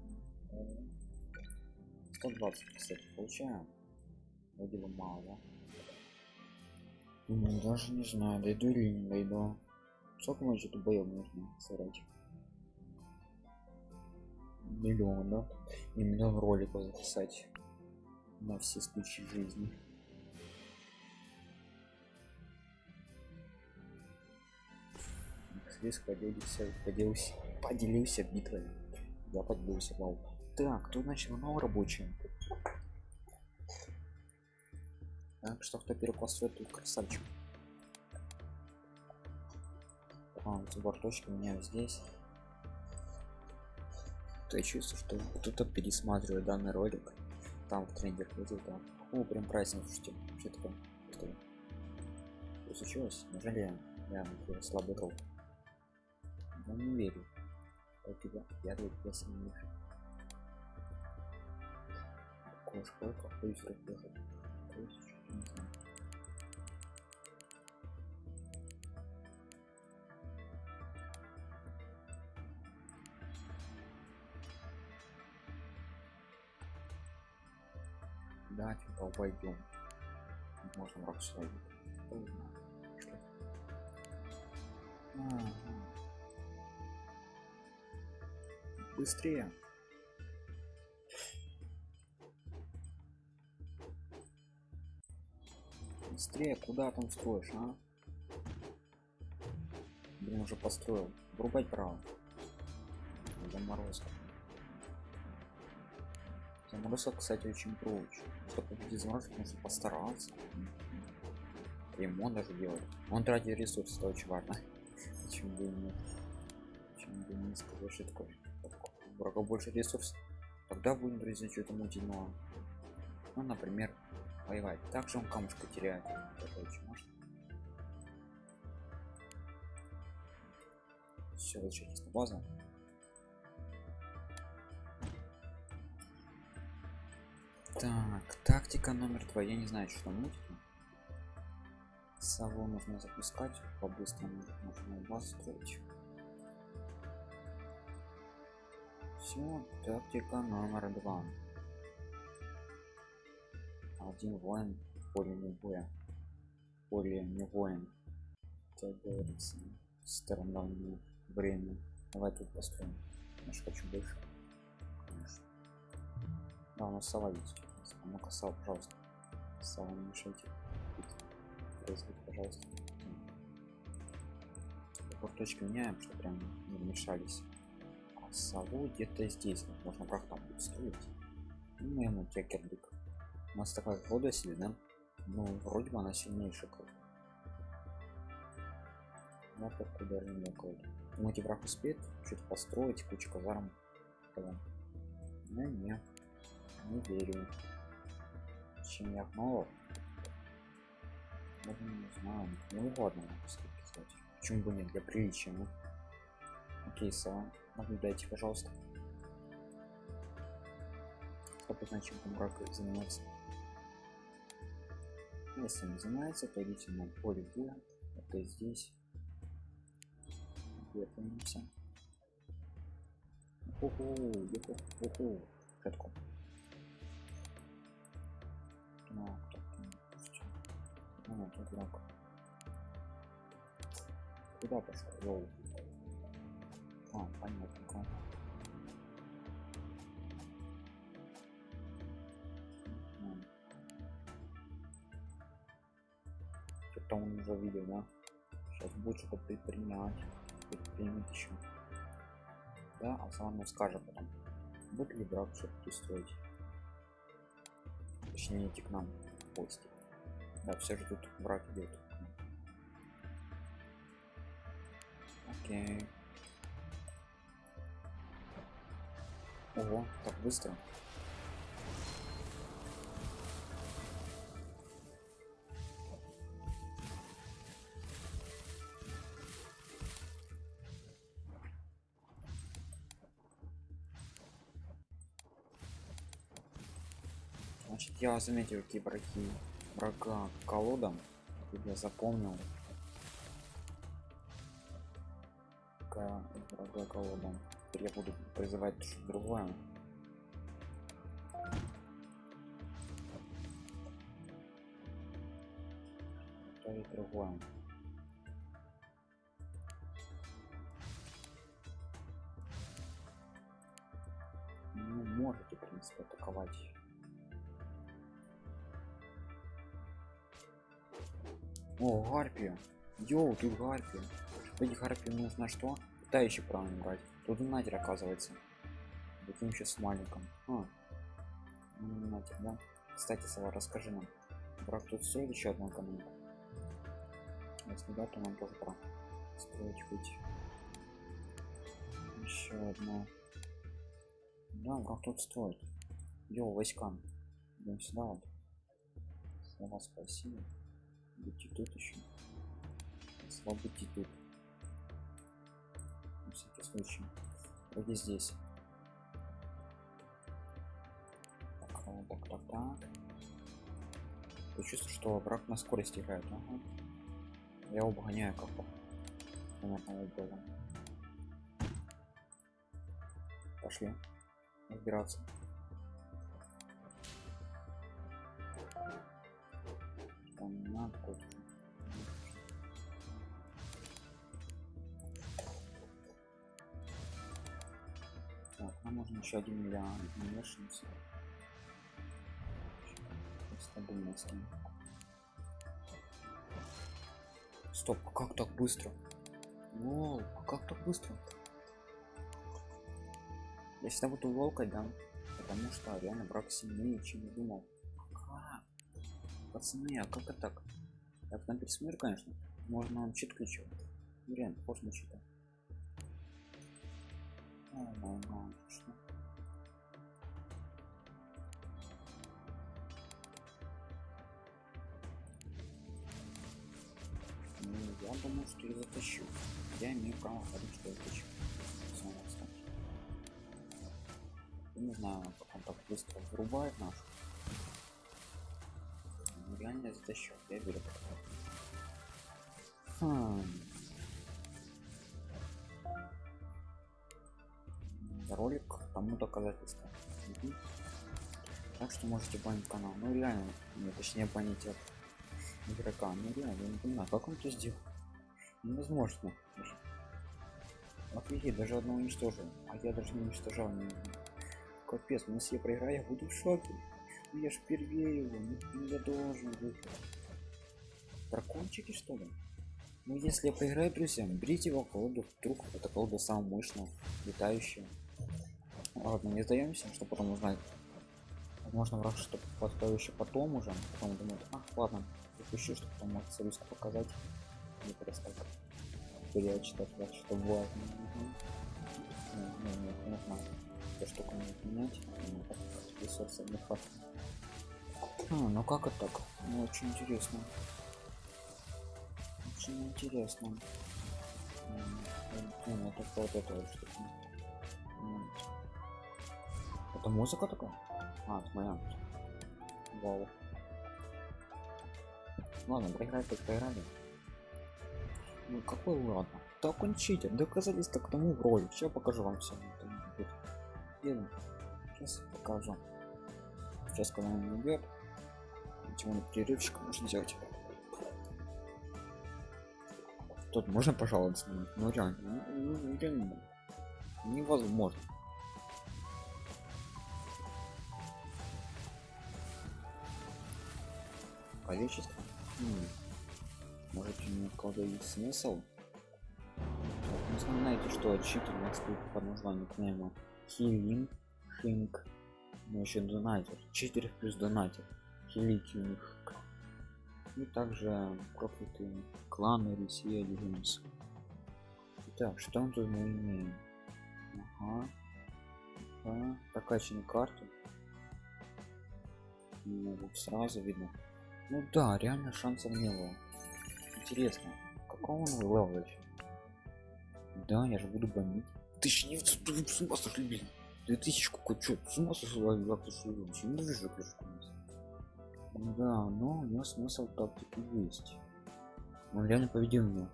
S1: 120, кстати, получаем. Вроде бы мало? Ну, даже не знаю, дойду или не дойду. Сколько мы что-то боем нужно сыграть? Миллион, да? И миллион роликов записать на все случаи жизни. Здесь поделился, поделился, поделился битвой. Я поделился, вау. Так, кто начал новый рабочий? Так, что кто перепостроит тут красавчик. А, вот борточки у меня здесь. Я чувствую, что кто-то пересматривает данный ролик. Там в тренде ходил, да. О, прям праздник, слушайте. Что такое? Что? Случилось? Неужели я, я слабый ролл? Я не верю. Я тебя, я сильнейший. Кошка, какой разбежал. Не знаю. Да, типа обойдем. Можем рак свой. Быстрее. Быстрее, куда там строишь, а? Блин, уже построил. Врубать право. Заморозка. Заморозка, кстати, очень проч. Чтобы победить заморозку, нужно постараться. Ремонт даже делать. Он тратит ресурсы, это очень важно. <laughs> Чем бы не... Чем бы не сказать, что такое. Врага больше ресурсов. Тогда будем, друзья, что-то мутить. Ну, например, воевать. Также он камушка теряет. Очень может. Все, возвращайтесь на базу. Так, тактика номер два. Я не знаю, что там мутит. Нужно запускать по-быстрому. Нужно базу строить. Все, тактика номер два. Один воин поле не боя. Поле не воин. Как говорится странное время. Давай тут построим. Я ж хочу больше. Конечно. Да у нас сова есть. А ну-ка сова пожалуйста. Сова не мешайте. Производить пожалуйста. Точки меняем что прям не мешались сову где-то здесь. Можно там будет строить ну ему кекердык у нас такая вода себе ну вроде бы она сильнейшая как я так ударил некуда думаете враг успеет что-то построить кучу казарм? Тогда. ну не. Не верю. Чем я мало? Ну, не знаю. Ну ладно кстати почему бы нет? Для приличия ну. Окей сова наблюдайте пожалуйста чтобы знать чем там враг занимается если не занимается то идите на поле Б, это здесь Готовимся. Уху, уху, уху. Катку. Так, ну, тут враг. Куда пошел? А, понятно. что он уже видел да? Сейчас будет что-то предпринять предпримет еще да а сам скажет потом будет ли брак все-таки строить? Точнее идти к нам в гости да все ждут враг идет Окей. Ого, так быстро. Значит, я заметил, какие враги врага колодам. Я запомнил. К врага колодам. Я буду призывать другое. Ставить другое. Ну, можете, в принципе, атаковать. О, гарпия. Йоу, тут гарпия. Эти гарпии нужно что? Да еще правильно брать. Тут донатер оказывается. Таким еще с маленьким. А. Ну, Донатер, да? Кстати, Сава, расскажи нам. Брак тут стоит еще одну экономику. Если да, то нам тоже пора строить быть. Еще одна. Да, враг тут стоит. Йоу, войскам. Идем сюда вот. Слова спасибо. Будьте тут еще. Слава будьте тут. На всякий случай. Вроде здесь. Так, так, так, так. Я чувствую, что враг на скорости играет. Ага. Я обгоняю как было. Пошли. Разбираться. Там надо. Нам нужно еще один миллион мешанца. Стабильность. Стоп, а как так быстро? Воу, а как так быстро? Я всегда буду волкой, да? Потому что реально враг сильнее, чем я думал. Пацаны, а как это так? Я потом пересмотрю, конечно. Можно он чит ключу. Ну, реально, похож я думаю, что я затащу. Я имею право говорить, что я затащу. Не знаю, как он так быстро вырубает нашу. Ну, реально я затащу. Я это. Хм. Ролик тому доказательство. Мгм. Так что можете банить канал. Ну реально, не, точнее банить от игрока. Ну реально, я не понимаю, как он это сделал. Невозможно. даже. Офигеть, даже одного уничтожил. А я даже не уничтожал. ни- Капец, ну если я проиграю, я буду в шоке. Ну я ж впервые его, ну, ну, я должен выиграть. Дракончики что ли? Ну если я проиграю, друзья, берите его колоду, вдруг это колода самая мощная, летающая. Ладно, не сдаемся, чтобы потом узнать. Возможно, враг что подставил еще потом уже, потом думает, ах, ладно, запущу, чтобы потом союз показать. Не просто так перечитать, вот, что важно. Мгм. Не, не, не, нужно не менять, ну, ресурсы не хватит. А, ну как это так? Ну, очень интересно. Очень интересно. Ну, это вот это вот штука. Это музыка такая? А, это моя. Вау. Ладно, проиграть так проиграли. Ну какой ладно? Так он читер, доказательства к тому в роли. Сейчас покажу вам все. Сейчас покажу. Сейчас когда он идет, чего на перерывчик можно взять. Тут можно пожаловаться? на- Ну реально, ну, ну, реально невозможно. Количество? М, Может у какой-то есть смысл? Ну, знаете, что тут под названием к нему Хилин, Хинг, ну еще донатер, читер плюс донатер, них. И также проклятые кланы Россия Legends. Так, что мы тут мы имеем? Ага. ага. Прокачанные карты. Ну, сразу видно. Ну да, реально шансов не было. Интересно, какого он level еще? Да, я же буду бомбить. Тысяч девятьсот, с ума сошли, блин. Две тысячи какой, чё, с ума сошли, как ты что, не вижу, Да, но у него смысл тактики есть. Он реально победил меня.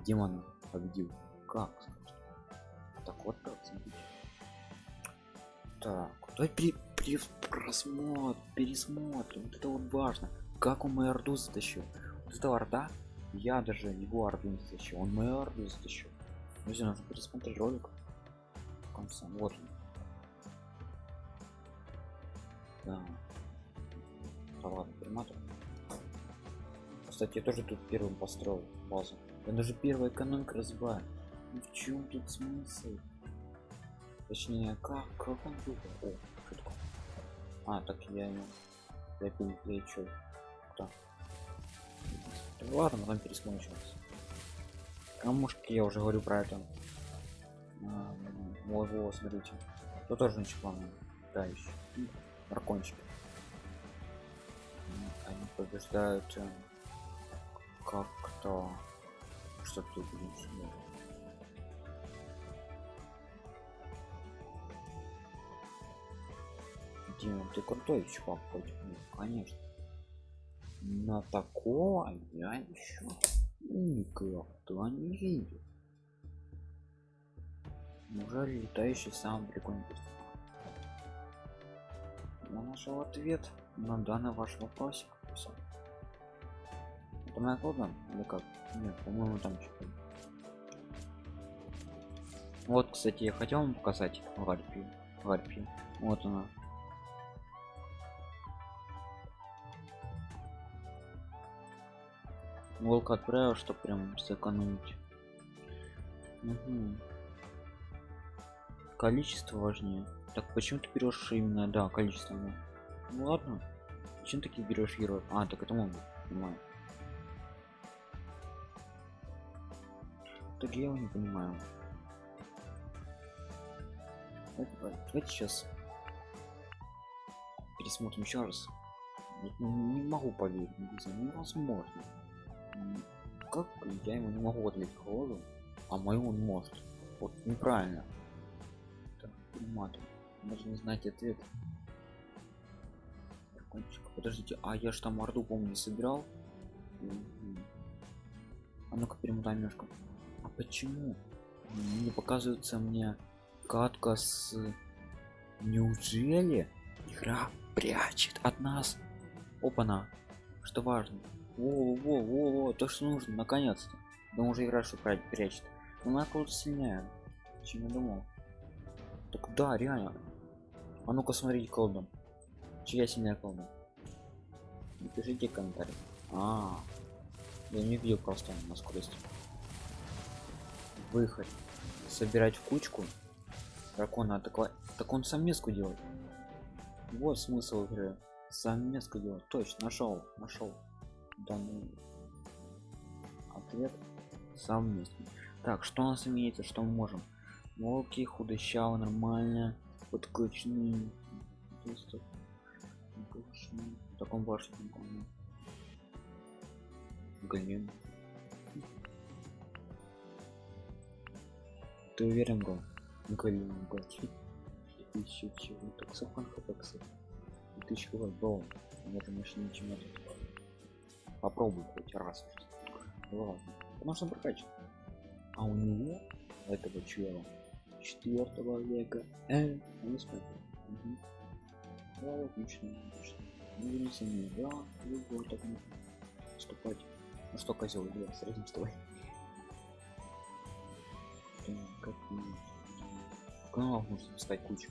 S1: Демона победил. Как? Так вот так смотрите. Так, давай при, при просмотр, пересмотрим. Вот это вот важно. Как он мою орду затащил? Вот это орда, я даже его орду не затащил. Он мою орду затащил. Друзья, нужно пересмотреть ролик. В конце. Вот он. Да. Да ладно, перематываем. Кстати, я тоже тут первым построил базу. Я даже первая экономика разбиваю. Ну в чем тут смысл? Точнее, как, как он был? О, что такое? А, так я. Я пил, я чё? Кто? Да ладно, потом пересмотрим сейчас. Камушки, я уже говорю про это. А, вот, вот, смотрите. Тут тоже ничего Да, еще. Дракончики. Они побеждают э, как-то что тут лучше Дима, ты крутой чувак хоть ну, конечно на такого я еще никогда не видел. Неужели летающий сам прикольный я нашел ответ на данный ваш вопросик. Это моя кода или как? Нет по-моему там что-то вот кстати я хотел вам показать гарпию гарпию вот она волк отправил что прям сэкономить. Угу. количество важнее. Так почему ты берешь именно да количество ну ладно. Чем такие берешь героев? А так это могу понимаю. Так я его не понимаю. Давайте сейчас пересмотрим еще раз. Не могу поверить невозможно как я ему не могу ответить колоду а мою он может. Вот неправильно. Так, нужно знать ответ подождите а я ж там орду помню не собирал? А ну-ка перемотаем немножко а почему не показывается мне катка с неужели игра прячет от нас? Опа-на. Что важно во во во во то что нужно наконец-то. Да уже игра что прячет. Но она кого-то сильнее чем я думал? Так да реально. А ну-ка смотрите колдом чья сильная колдом напишите комментарий. А, -а, -а. я не видел просто на скорости. Выход. Собирать в кучку. Дракона такой так он сам меску делает. Вот смысл игры. Сам меску делать точно нашел нашел данный ответ совместный так что у нас имеется что мы можем? Волки худощаво нормально подключены в таком башне голем ты уверен был голем еще чего таксофон хпкс тысяча был на этой машине ничего нет попробуй хоть раз. Ладно можно прокачать а у него этого чела четвертого века э, не смотрю угу. да, отлично отлично. Ну не сомневаюсь да любой так можно поступать. Ну что козел я с тобой. Как в каналах можно стать кучу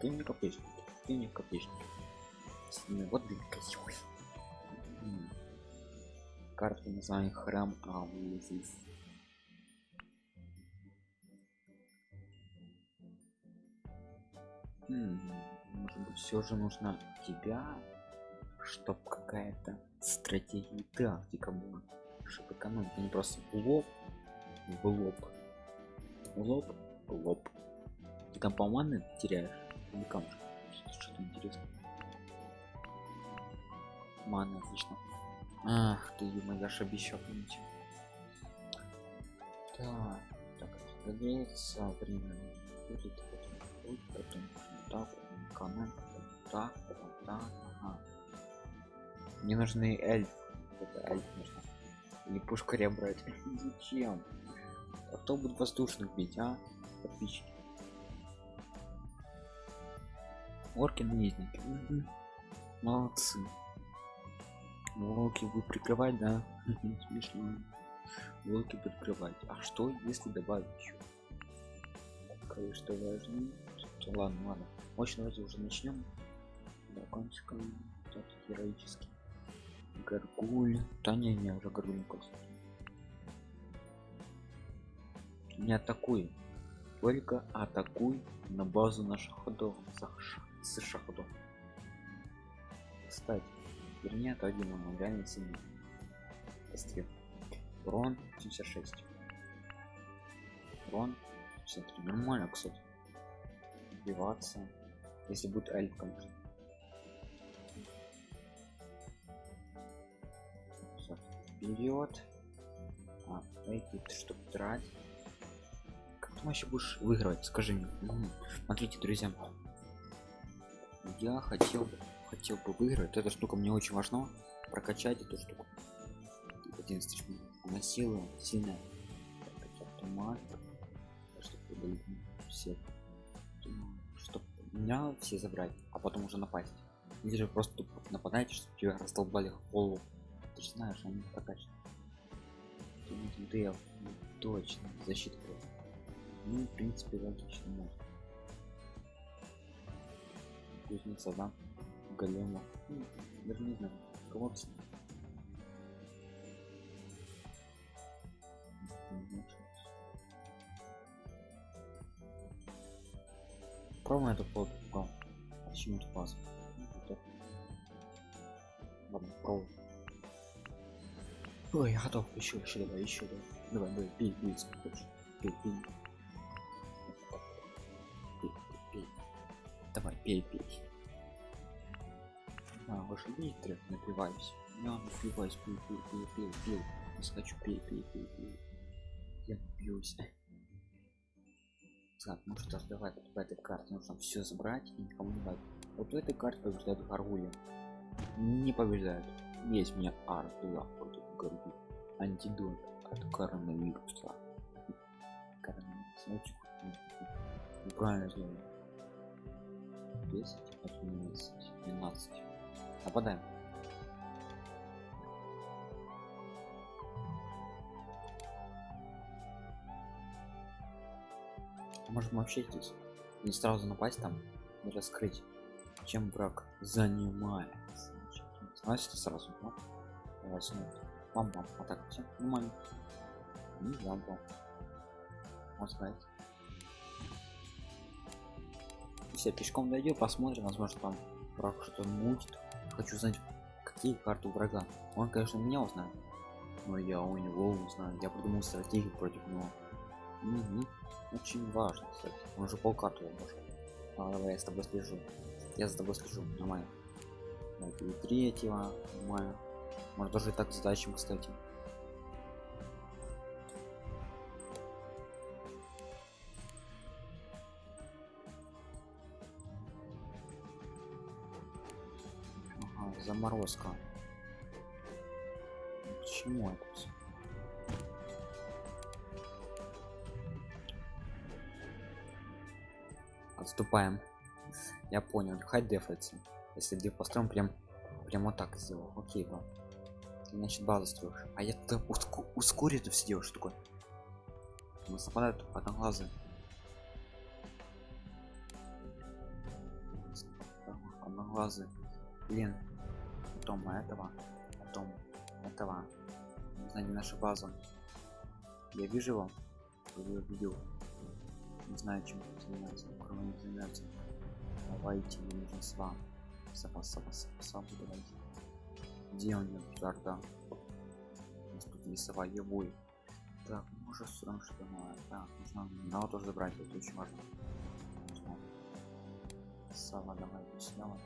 S1: ты не копеечник ты не копеечник. Вот блин козел карта название храм Аулизис. Может быть, все же нужно тебя, чтоб какая-то стратегия и тактика была, чтобы экономить, а не просто в лоб в лоб в лоб ты там по маны теряешь или камушек что-то интересно маны отлично ах ты ё я ж обещал помните так так разогреется время. Будет потом будет потом. Канал так потом так ага. мне нужны эльф это эльф нужно. Или пушкаря брать. <laughs> Зачем? А кто будет воздушных бить а? Подписчики. Орки наездники молодцы волки вы прикрывать да? Смешно волки прикрывать. А что если добавить еще кое-что важно. Ладно ладно. Очень давайте уже начнем закончим так героический. Горгуль. Да не не уже горгуль не атакуй. Только атакуй на базу наших ходов. С шаходов кстати вернее то один он реально сильный Острел. урон 76 урон 53 нормально кстати. Убиваться если будет эльф конечно вперед а, эти чтобы драть как ты вообще будешь выигрывать скажи мне? Смотрите друзья я хотел бы хотел бы выиграть эта штука мне очень важно прокачать эту штуку. 11 тысяч на силу сильная. Чтобы удалить все. Чтобы меня все забрать а потом уже напасть. Или же просто тупо нападаете чтобы тебя раздолбали в голову. Ты же знаешь они прокачаны. Дел, точно защита просто. ну в принципе логично может кузница да голема. Ну, даже не знаю кого -то. Пробуем эту плод а, почему то пас? Ладно пробуем ой я готов. Еще еще давай еще давай. Давай давай пей пей пей пей, пей. давай пей пей а, ваши видите, напиваюсь. Я напиваюсь, пью, пью, пью, пью, пью. Не хочу, пей, пей, пей, пей. Я напьюсь. Так, ну ж, давай вот в этой карте нужно все забрать и никому не дать. Вот в этой карте побеждают Гаргули. Не побеждают. Есть у меня Ар-2 против Гаргули. Антидот от коронавируса. Коронавирус. Очень. Правильно сделали. 10, 11, 12. Нападаем. Можем вообще здесь не сразу напасть там и раскрыть, чем враг занимается. Значит, сразу, ну, давай смотрим. Бам бам, а так все нормально. Не бам бам. Можно сказать. Все пешком дойдем, посмотрим, возможно там враг что-то мутит хочу знать какие карты врага. Он конечно меня узнает но я у него узнаю. Я придумал стратегию против него. Угу. очень важно кстати. Он уже полкарты может а, давай я с тобой слежу. Я за тобой слежу. Нормально. И третьего. Нормально. Может даже и так задачам кстати заморозка. К чему это всё? Отступаем. Я понял. Хай дефается. Если деф построим прям прям вот так сделал. Окей, ладно. Ты, значит базу строишь. А я то уску ускорю это все делаю, что такое? Нас нападают одноглазые. Одноглазые. Блин. Потом этого. Потом этого. Не наша база. Я вижу его. Я видел. Не знаю, чем занимается. Кроме не занимается. Давайте, мне нужен сва. Сова, сова, сова, сова, давайте. Где он? Жарда. У нас тут не сова, ебой. Так, ну Уже сюда что новое. Так, нужно надо тоже забрать, это очень важно. Сава, давай сняла.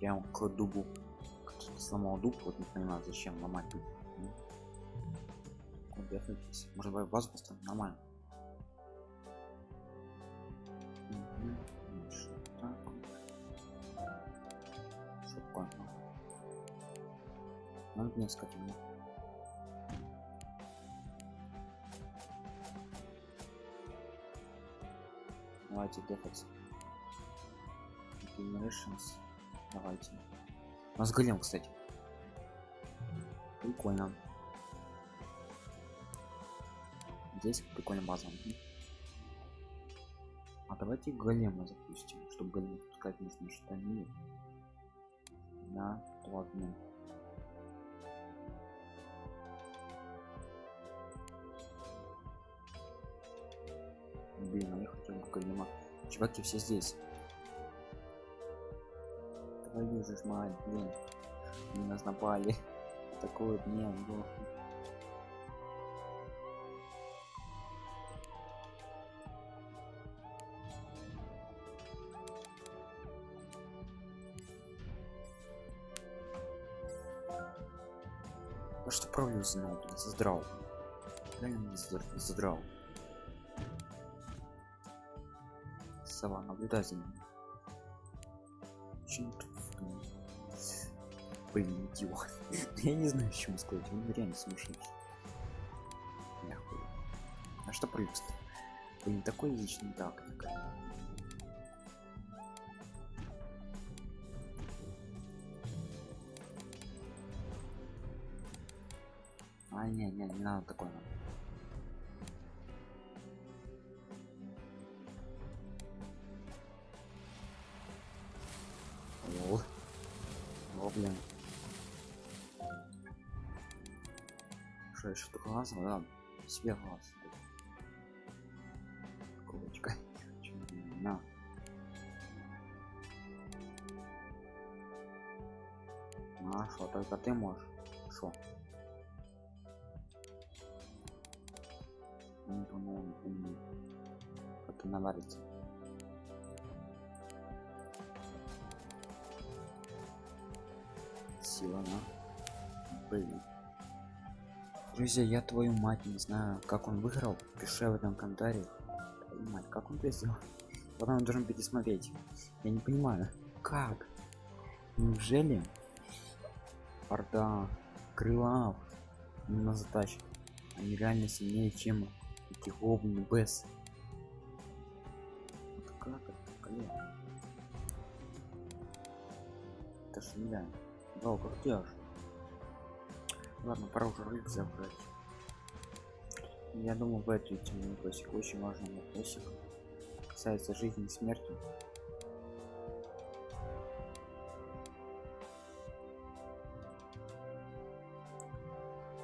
S1: Прям к дубу. Сломал дуб, вот не понимаю, зачем ломать дуб. Куда Может быть базу поставим? Нормально. Надо несколько минут. Давайте дефать. Generations. Давайте. У нас голем, кстати. Прикольно. Здесь прикольная база. А давайте голема запустим, чтобы голем пускать нужно штаны на обмен. Блин, а я хотел бы голема. Чуваки все здесь. Твою же мать, блин. Они нас напали. Такой дня был. А что правильно знал, блин, задрал. Реально задрал. Сова, ним. Очень Блин, идиот. <laughs> Я не знаю, чем сказать. Он реально. Нахуй. А что плюс? Блин, такой личный так. А, не, не, не надо такое. Надо. Глаз, да? Себе глаз. Кулочка. <laughs> На. А, что, только ты можешь? Что? Ну, ну, ну, как наварится. Сила, да? Друзья, я твою мать не знаю, как он выиграл. Пиши в этом комментарии. Мать, как он это сделал? Потом он должен пересмотреть. Я не понимаю, как? Неужели? Орда, крылав, на затащит. Они реально сильнее, чем эти гоблины Бес. Вот как это, коллега? Это ж нереально. Да, как ты? Ладно, пора уже ролик забрать. Я думаю, в эту тему вопросик очень важный вопросик. Касается жизни и смерти.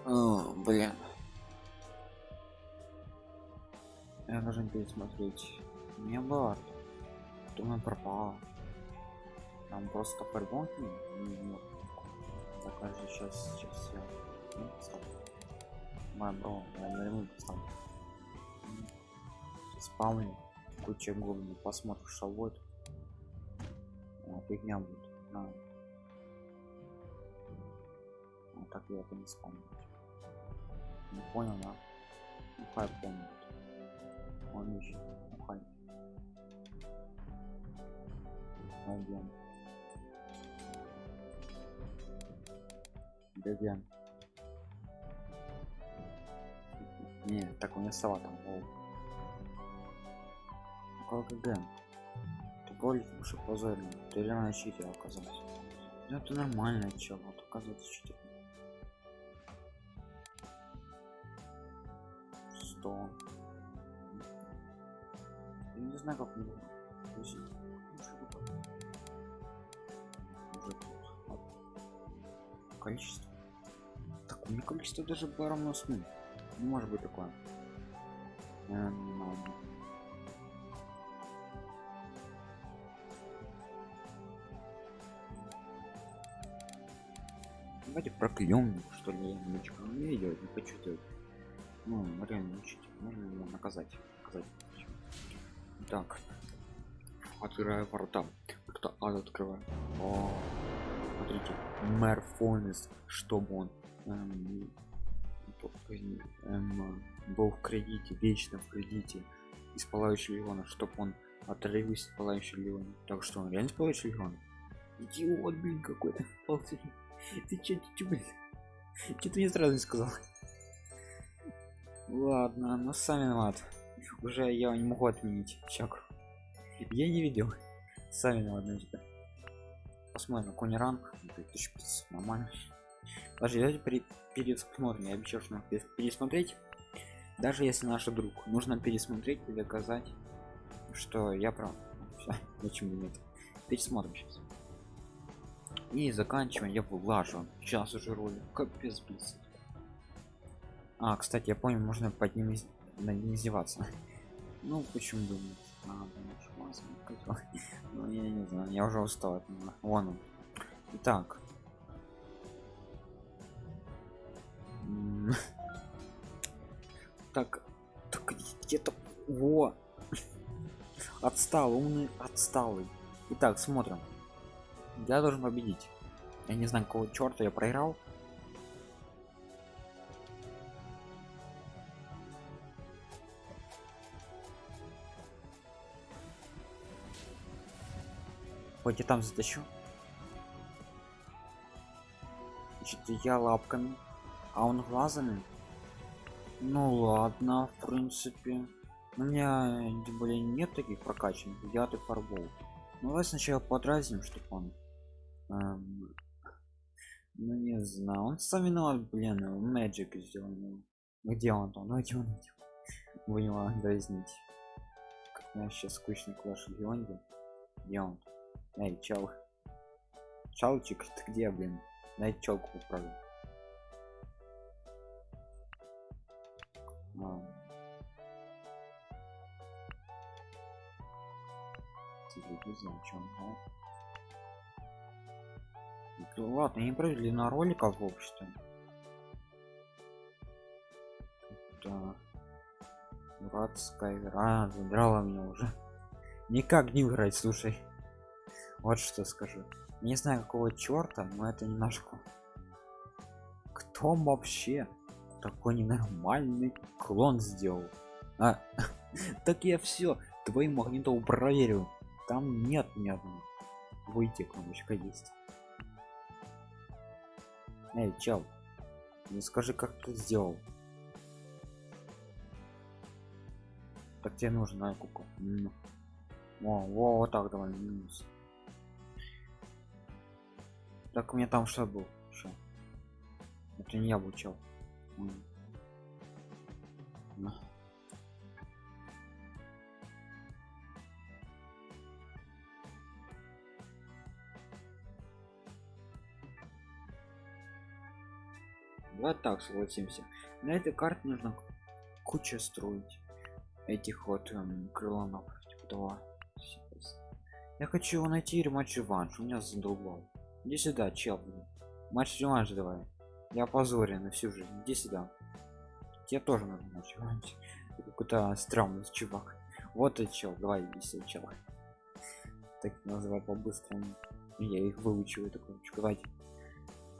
S1: О, блин. Я должен пересмотреть. Не было. Думаю, пропало. Там просто по-любому не, не, закажи сейчас сейчас я ну, мой бро я наверное поставлю спавни куча гоблинов посмотрим что будет. А, фигня будет. А. Так я это не спамлю не понял да? Ну хай помнит он ищет ну хай ну Гаген. Не, так у меня сова там. Какой ГГ? Ты более уж позорно. Ты реально читер оказался. Ну это нормально, чел, вот оказывается читер. Сто. Я не знаю, как мне количество так у меня количество даже было сну не может быть такое давайте проклем что ли немножечко не видел не хочу делать Ну, реально учить. Можно его наказать. наказать. Так. Открываю ворота. Кто ад открывает? О, смотрите. Мэр Фонес, чтобы он был в кредите, вечно в кредите из пылающего легиона, чтобы он отрывился от пылающего легиона. Так что он реально пылающий легион? Идиот, блин, какой-то. Ты <laughs> че, че, блин? Че ты мне сразу не сказал? Ладно, ну сами виноват. Уже я не могу отменить чак. Я не видел. Сами виноваты. Типа. Посмотрим, кони ранг. 1500, нормально. Даже давайте при. Я обещал, что пересмотреть. Даже если наш друг, нужно пересмотреть и доказать, что я прав. <laughs> Все, почему нет? Пересмотрим сейчас. И заканчиваем. Я влажу. Сейчас уже роли. Капец, блин. А, кстати, я понял, можно под ним из... над ним издеваться. <laughs> Ну, почему бы нет? А, <laughs> ну, я не знаю, я уже устал от него. Вон он. Итак. <laughs> Так, так где-то... Во! Отстал, умный, отсталый. Итак, смотрим. Я должен победить. Я не знаю, какого черта я проиграл. Хоть и там затащу. Значит, я лапками, а он глазами. Ну ладно, в принципе. У меня тем более нет таких прокачанных. Я ты фарбол. Ну давай сначала подразним, чтобы он. Эм, ну не знаю. Он сам виноват, блин, Magic сделал. Где он там? Ну где он? Будем его дразнить. Как у сейчас скучный клаш Леонде. Где он? Эй, чел. Чалчик, ты где, блин? Дай челку поправлю. Телевизор, чем ну ладно, не провели на роликов в обществе. Да. Дурацкая игра задрала меня уже. Никак не играть, слушай. Вот что скажу. Не знаю какого черта, но это не наш клон. Кто вообще такой ненормальный клон сделал? А, <laughs> так я все твоим магнитом проверил. Там нет ни одного. Выйти кнопочка есть. Эй, чел, не скажи, как ты сделал. Так тебе нужна куку. О, о, вот так давай минус. Так у меня там что был? Что? Это не я обучал. Вот так согласимся. На этой карте нужно куча строить этих вот эм, крылонов. Типа того. Я хочу его найти рематч реванш. У меня задолбал. Иди сюда, чел. Матч реванш давай. Я опозорен на всю жизнь. Иди сюда. Тебе тоже надо матч реванш. Какой-то странный чувак. Вот и чел. Давай иди сюда, чел. Так называй по-быстрому. Я их выучиваю такой. Давайте.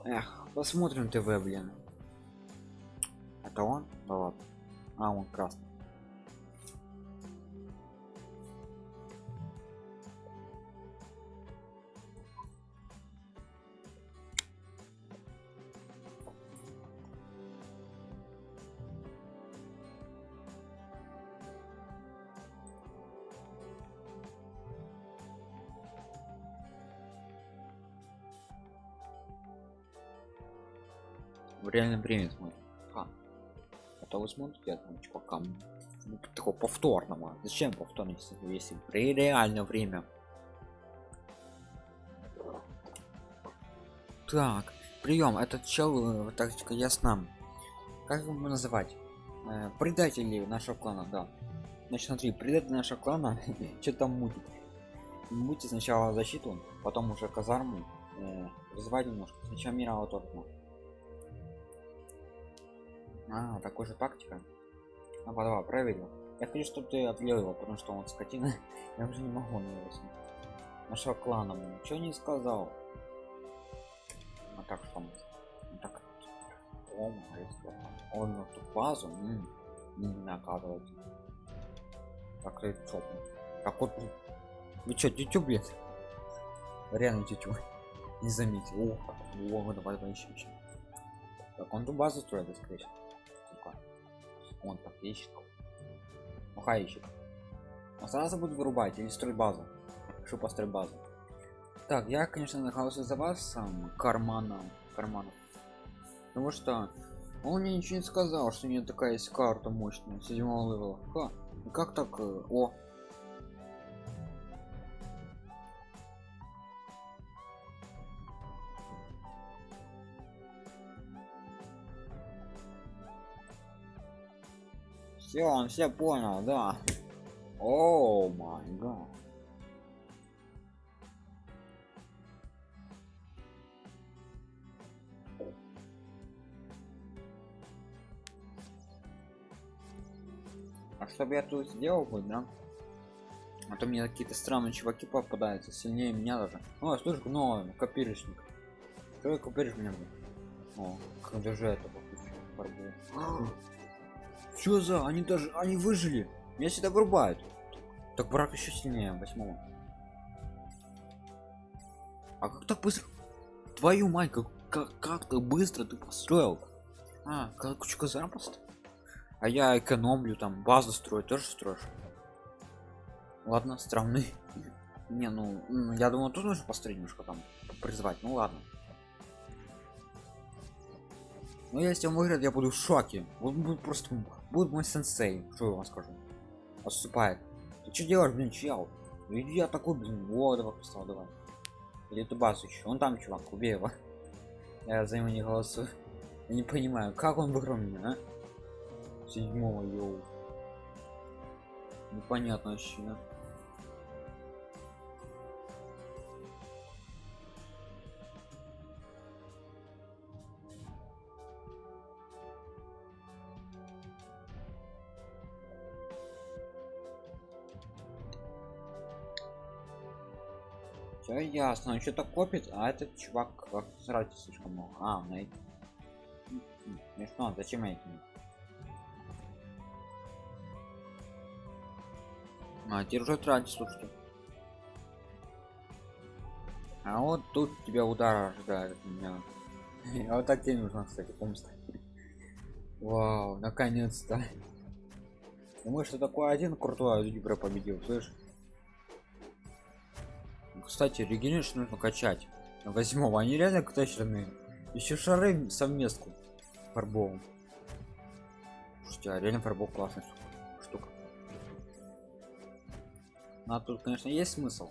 S1: Эх, посмотрим ТВ, блин. Это он? Да ладно. А, он красный. в реальном времени смотрим а, это вы смотрите я там чувакам ну, такого повторного. Зачем повторно если при реальное время? Так прием этот чел э, тактика ясна как его называть? Э, предатели нашего клана да. Значит смотри предатель нашего клана <laughs> что там мутит. Мутит сначала защиту потом уже казарму э, немножко. Сначала мира вот а, такой же тактика. Давай, давай, проверил. Я хочу, чтобы ты отлил его, потому что он скотина. <laughs> Я уже не могу на него. Нашего клана ничего не сказал. А так что он? Ну, так. О, он на ту базу. М -м, не наказывать. Так, лицо. Как вот. Вы чё, тетю, блядь? Реально тетю. <laughs> Не заметил. О, о, давай, давай, еще, еще. Так, он ту базу строит, скорее всего. Он ищет. Ну, хай ищет. Он сразу будет вырубать или строить базу. Чтобы построить базу. Так, я, конечно, нахожусь за вас сам карманом. Карманом. Потому что он мне ничего не сказал, что у меня такая есть карта мощная, седьмого левела. Ха, как так? Э, о, Все, он все понял, да. О май гад. А чтобы я тут сделал бы, да? А то мне какие-то странные чуваки попадаются, сильнее меня даже. О, слушай, но копирочник. Что копиришь меня? О, когда же это подключил? <gasps> <gasps> Что за? Они даже, они выжили. Меня всегда вырубают. Так брак еще сильнее, восьмого. А как так быстро? Твою мать, как, как, как так быстро ты построил? А, как кучка запросто. А я экономлю, там, базу строю, тоже строишь. Ладно, странный. <laughs> Не, ну, я думаю, тут нужно построить немножко там, призвать. Ну ладно. Но ну, если он выиграет, я буду в шоке. Он будет просто будет мой сенсей. Что я вам скажу? Отступает. Ты что делаешь, блин, чел? Иди я такой, блин, вот, давай поставил, давай. Или эту базу еще. Он там, чувак, убей его. <laughs> Я за него не голосую. Я не понимаю, как он выиграл меня, а? Седьмого, йоу. Непонятно вообще, ясно, он что-то копит, а этот чувак сразу слишком много. А, на эти. Смешно, зачем эти? А, теперь уже тратить, слушайте. А вот тут тебя удар ожидает меня. <laughs> А вот так тебе нужно, кстати, помста. Вау, наконец-то. Думаю, что такой один крутой а победил, слышишь? Кстати регенерацию нужно качать. Возьму они реально качественные. Еще шары совместку фарбовым. Слушайте, а реально фарбов классная штука. Ну, а тут конечно есть смысл.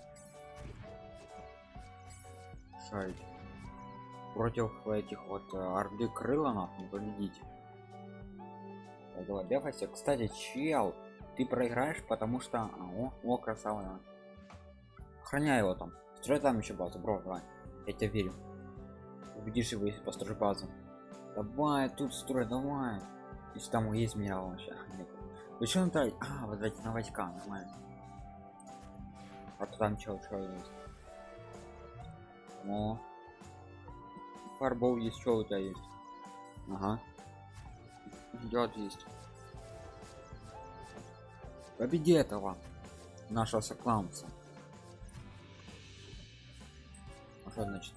S1: Шарить против этих вот э, орды крыланов не победить. Давай бегайся кстати чел ты проиграешь потому что а, о, о красава охраняй его там. Строй там еще базу бро давай. Я тебе верю. Убедишь его если построишь базу. Давай тут строй давай. Если там есть минерал вообще. Еще он тратить а вот эти на войска нормально. А то там чего что есть? О. Фарбол есть что у тебя есть? Ага. Идет есть. Победи этого нашего сокланца что значит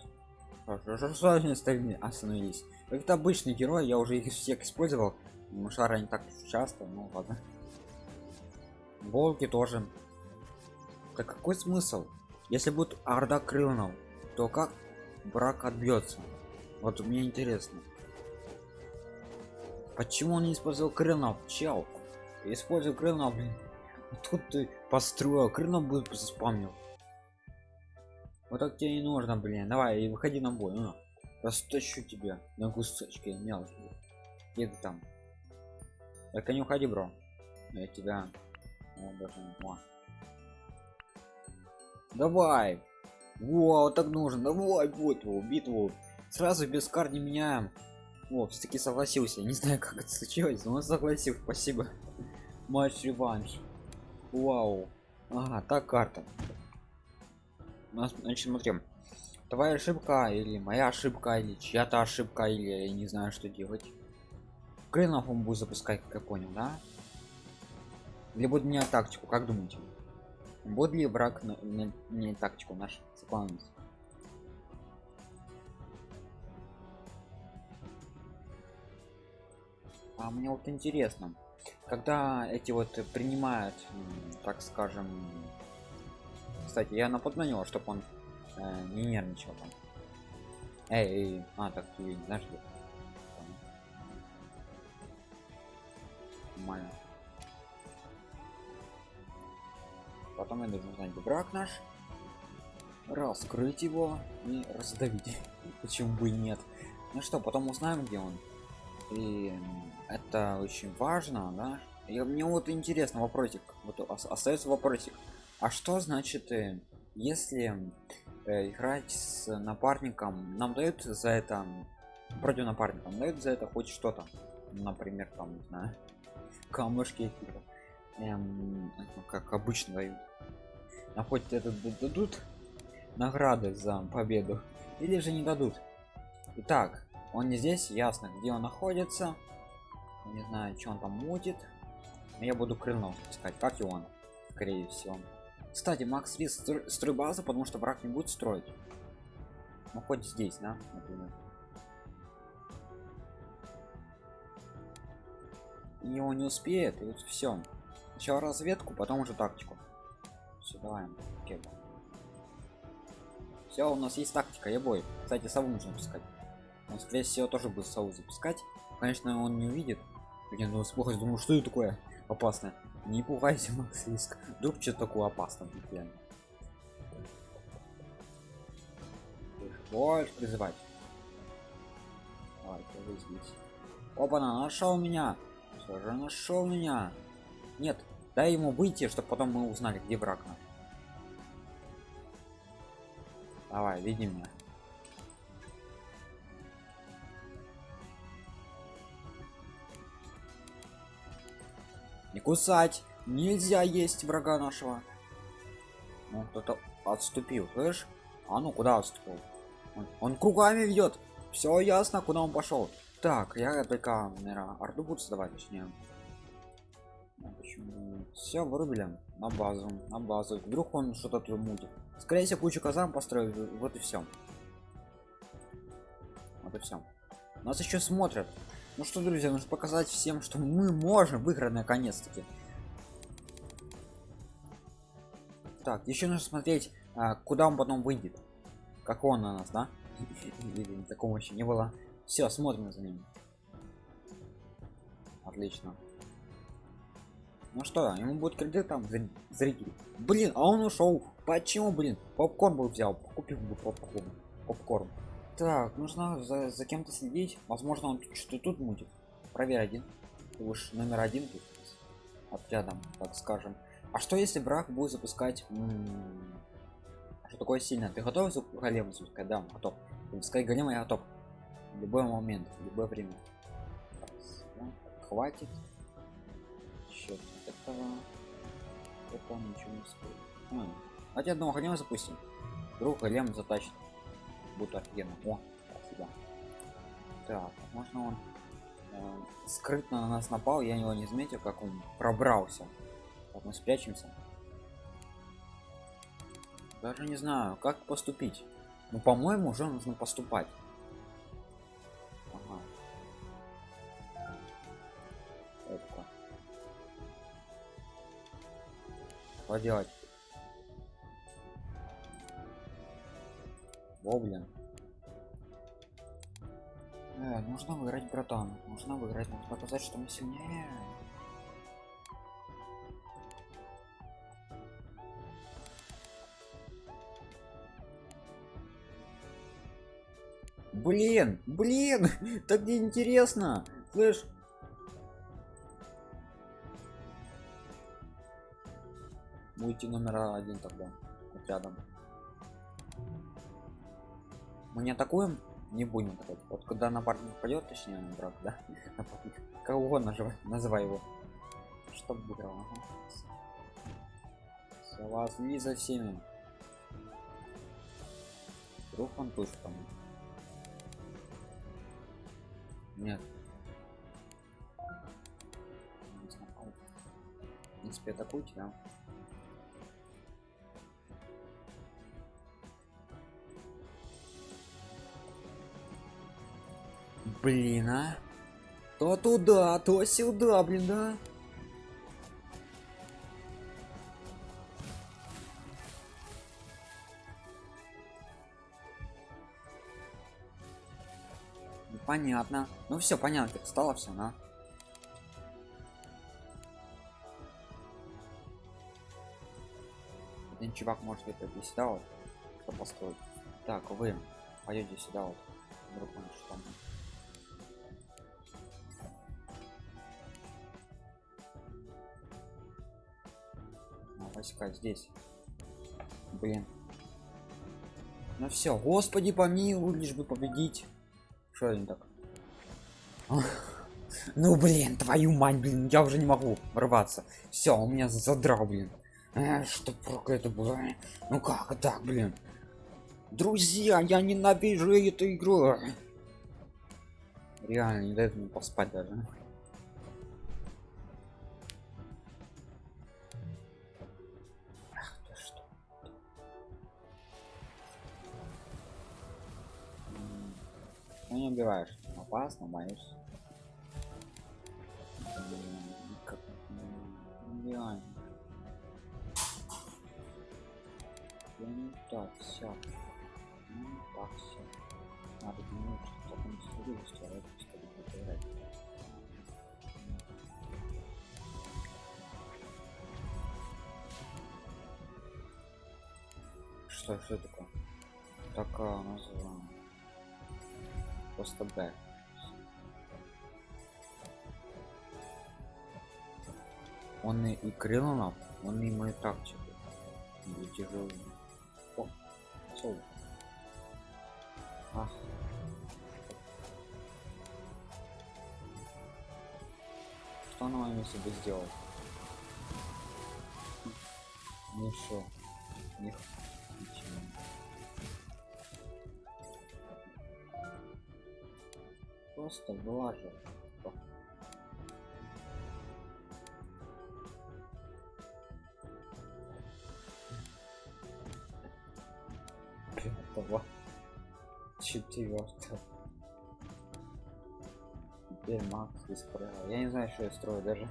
S1: что стороны остановились. Это обычный герой я уже их всех использовал. Мушара не так часто ну ладно. Волки тоже. Так какой смысл? Если будет орда крылнов то как брак отбьется? Вот мне интересно. Почему он не использовал крылнов чел использую крылнов блин. Тут ты построил крылнов будет заспамнил вот так тебе не нужно, блин. Давай, и выходи на бой. Ну, растащу тебя на кусочки мелкие. Где ты там? Только не уходи, бро. Я тебя... О, даже... О. Давай! Во, вот так нужно. Давай, его, битву. Сразу без кар не меняем. О, все-таки согласился. Не знаю, как это случилось, но он согласился. Спасибо. матч реванш вау ага так карта значит смотрим твоя ошибка или моя ошибка или чья-то ошибка или я не знаю что делать. Крылов он будет запускать как я понял да? Или будет мне тактику как думаете? Будет ли враг на, на, не тактику наш заполнить? А мне вот интересно когда эти вот принимают так скажем кстати я напомнил чтобы он э, не нервничал там. Эй, эй а так ты знаешь где нормально. Потом я должен узнать брак наш раскрыть его и раздавить. <laughs> Почему бы и нет? Ну что потом узнаем где он. И это очень важно да? И мне вот интересно вопросик вот остается вопросик а что значит э, если э, играть с напарником нам дают за это против напарника дают за это хоть что-то например там не знаю <laughs> камушки эм, как обычно дают. А хоть это дадут награды за победу или же не дадут? Итак, он не здесь ясно где он находится. Не знаю что он там мутит. Я буду крыльнов искать как и он скорее всего кстати макс рис строй базу потому что враг не будет строить. Ну хоть здесь да например. И его не успеет и вот все сначала разведку потом уже тактику. Все давай все у нас есть тактика я бой. Кстати сову нужно пускать он скорее всего тоже будет сову запускать. Конечно он не увидит. Я ну плохо думаю что это такое опасное не пугайся <laughs> макс риск. Вдруг что такое опасно реально больше призывать. Давай, здесь опа на нашел меня. Все же нашел меня. Нет дай ему выйти чтобы потом мы узнали где враг давай види меня не кусать. Нельзя есть врага нашего. Ну кто-то отступил слышь? А ну куда отступил? Он, он кругами ведет. Все ясно куда он пошел так я только наверное орду буду создавать точнее. Ну, все вырубили на базу на базу. Вдруг он что-то тут мутит скорее всего кучу казан построил вот и все вот и все нас еще смотрят ну что друзья нужно показать всем что мы можем. Выиграть наконец-таки. Так еще нужно смотреть а, куда он потом выйдет. Как он на нас да? <laughs> Такого еще не было. Все смотрим за ним. Отлично. Ну что ему будет кредит там зритель блин а он ушел почему блин? Попкорн был взял купил бы попкорн. Попкорн так нужно за, за кем-то следить. Возможно он что тут мутит проверь один. Уж номер один тут отрядом так скажем. А что если брак будет запускать что такое сильно ты готов голем запускать да готов запускай голема я готов в любой момент любое время. Хватит. Счет этого. Это ничего не стоит. А, давайте одного голема запустим. Вдруг голем затащит будет офигенно. О спасибо так можно он э, скрытно на нас напал я его не заметил как он пробрался. Так мы спрячемся. Даже не знаю как поступить. Ну по моему уже нужно поступать. Ага. Это. поделать О, блин. Э, нужно выиграть, братан. Нужно выиграть. Нужно показать, что мы сильнее. Блин, блин, <laughs> так не интересно. Слышь? Будете номер один тогда, рядом мы не атакуем не будем атаковать. Вот когда напарник пойдет точнее брат да напарник <laughs> кого называй называй его. Чтоб выиграл ага. Всё, вас не за всеми. Вдруг он тут там. Нет. В принципе атакуйте да блин а? То туда то сюда блин да? Ну, понятно. Ну все понятно стало все на. Один чувак может это сюда вот построить. Так вы пойдете сюда вот вдруг он что там А, войска здесь. Блин. Ну все господи помилуй лишь бы победить. Что они так? <laughs> Ну блин твою мать блин я уже не могу рваться все у меня задрал блин. Э, что это было? Ну как так блин? Друзья я ненавижу эту игру. Реально не дает мне поспать даже Ну не убиваешь. Опасно, боюсь. Как- м, Реально. Я не так, все. Ну так, все. Надо думать, что таком стиле устроить, чтобы поиграть. Что, что такое? Такая называем. Просто Б. Он и, и Крилонов, он и мой тактику. Не тяжелый. О, соло. Ах. Что на моем месте бы сделал? Ничего. Них. Просто вылажу. Пятого. Четвертого. Теперь Макс исправил. Я не знаю, что я строю даже.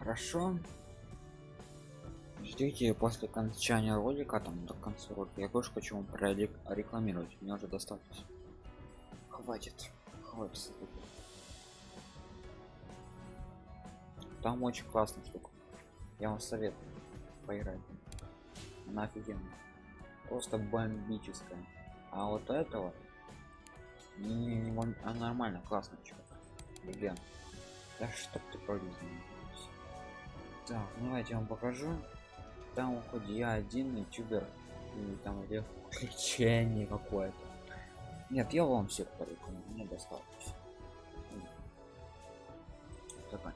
S1: Хорошо. Ждите после окончания ролика, там до конца ролика. Я тоже хочу вам прорекламировать. Мне уже достаточно. Хватит. Хватит. Там очень классная штука. Я вам советую поиграть. Она офигенная. Просто бомбическая. А вот этого не, не, не бом- а нормально, классно, чувак. Легенд. Да чтоб ты пролез. Так, ну давайте я вам покажу. Там хоть я один ютубер и там где лечение какое-то. Нет, я вам всех порекомендую, мне достаточно. Давай.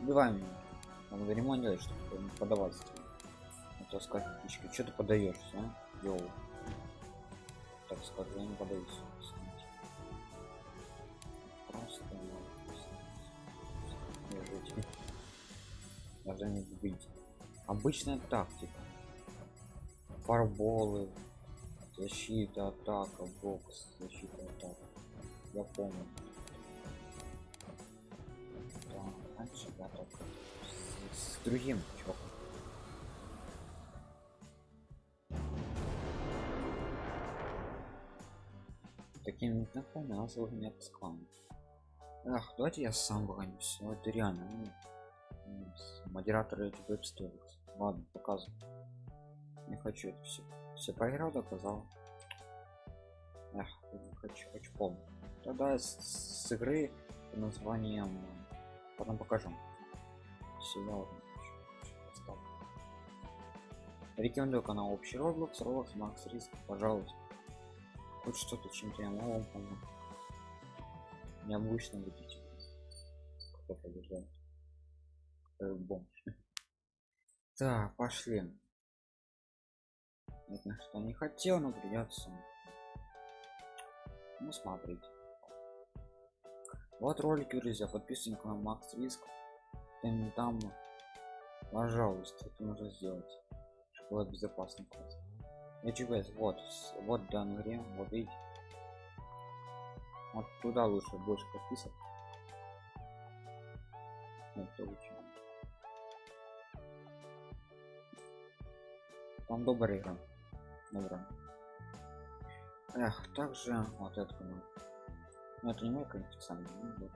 S1: Убивай меня. Ремонт делать, чтобы не подаваться. А то что ты подаешься, а? Йоу. Так скажу, я не подаюсь. Просто не жить. Даже не быть. Обычная тактика. Фарболы, защита, атака, бокс, защита, атака. Я помню. Да, раньше я так с, с другим чуваком. Таким знакомым нас его не отпускал. Ах, давайте я сам выгонюсь. Ну, это реально. ну, м, с- Модератор этих веб-сториз. Ладно, показывай. Не хочу это все. Все поиграл, доказал. Эх, не хочу, хочу полный. Тогда с, с игры под названием потом покажу. Поставлю. рекомендую канал общий roblox roblox макс риск пожалуйста хоть что-то чем-то я могу помочь необычно будете кто побеждает бомж так пошли. Это что не хотел но придется ну смотрите вот ролики друзья подписывайтесь на макс риск там, там пожалуйста это нужно сделать чтобы было безопасно. HVS, вот вот в данной вот видите. Вот туда лучше больше подписок. Это лучше там добрая игра добрая эх также вот это ну, ну это не мой ну,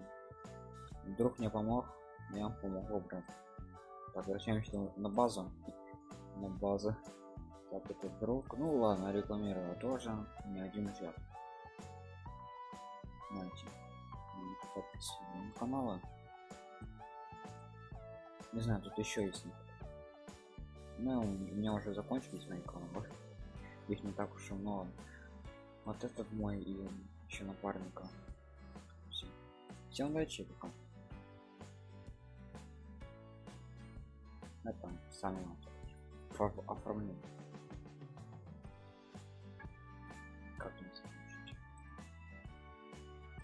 S1: вдруг мне помог я помогу брат так возвращаемся на базу. На базу. Так это друг. Ну ладно рекламировал тоже. Не один чат знаете канала не знаю тут еще есть ну у меня уже закончились мои каналы их не так уж и много. Вот этот мой и еще напарника. Всем удачи пока. Это сами оформление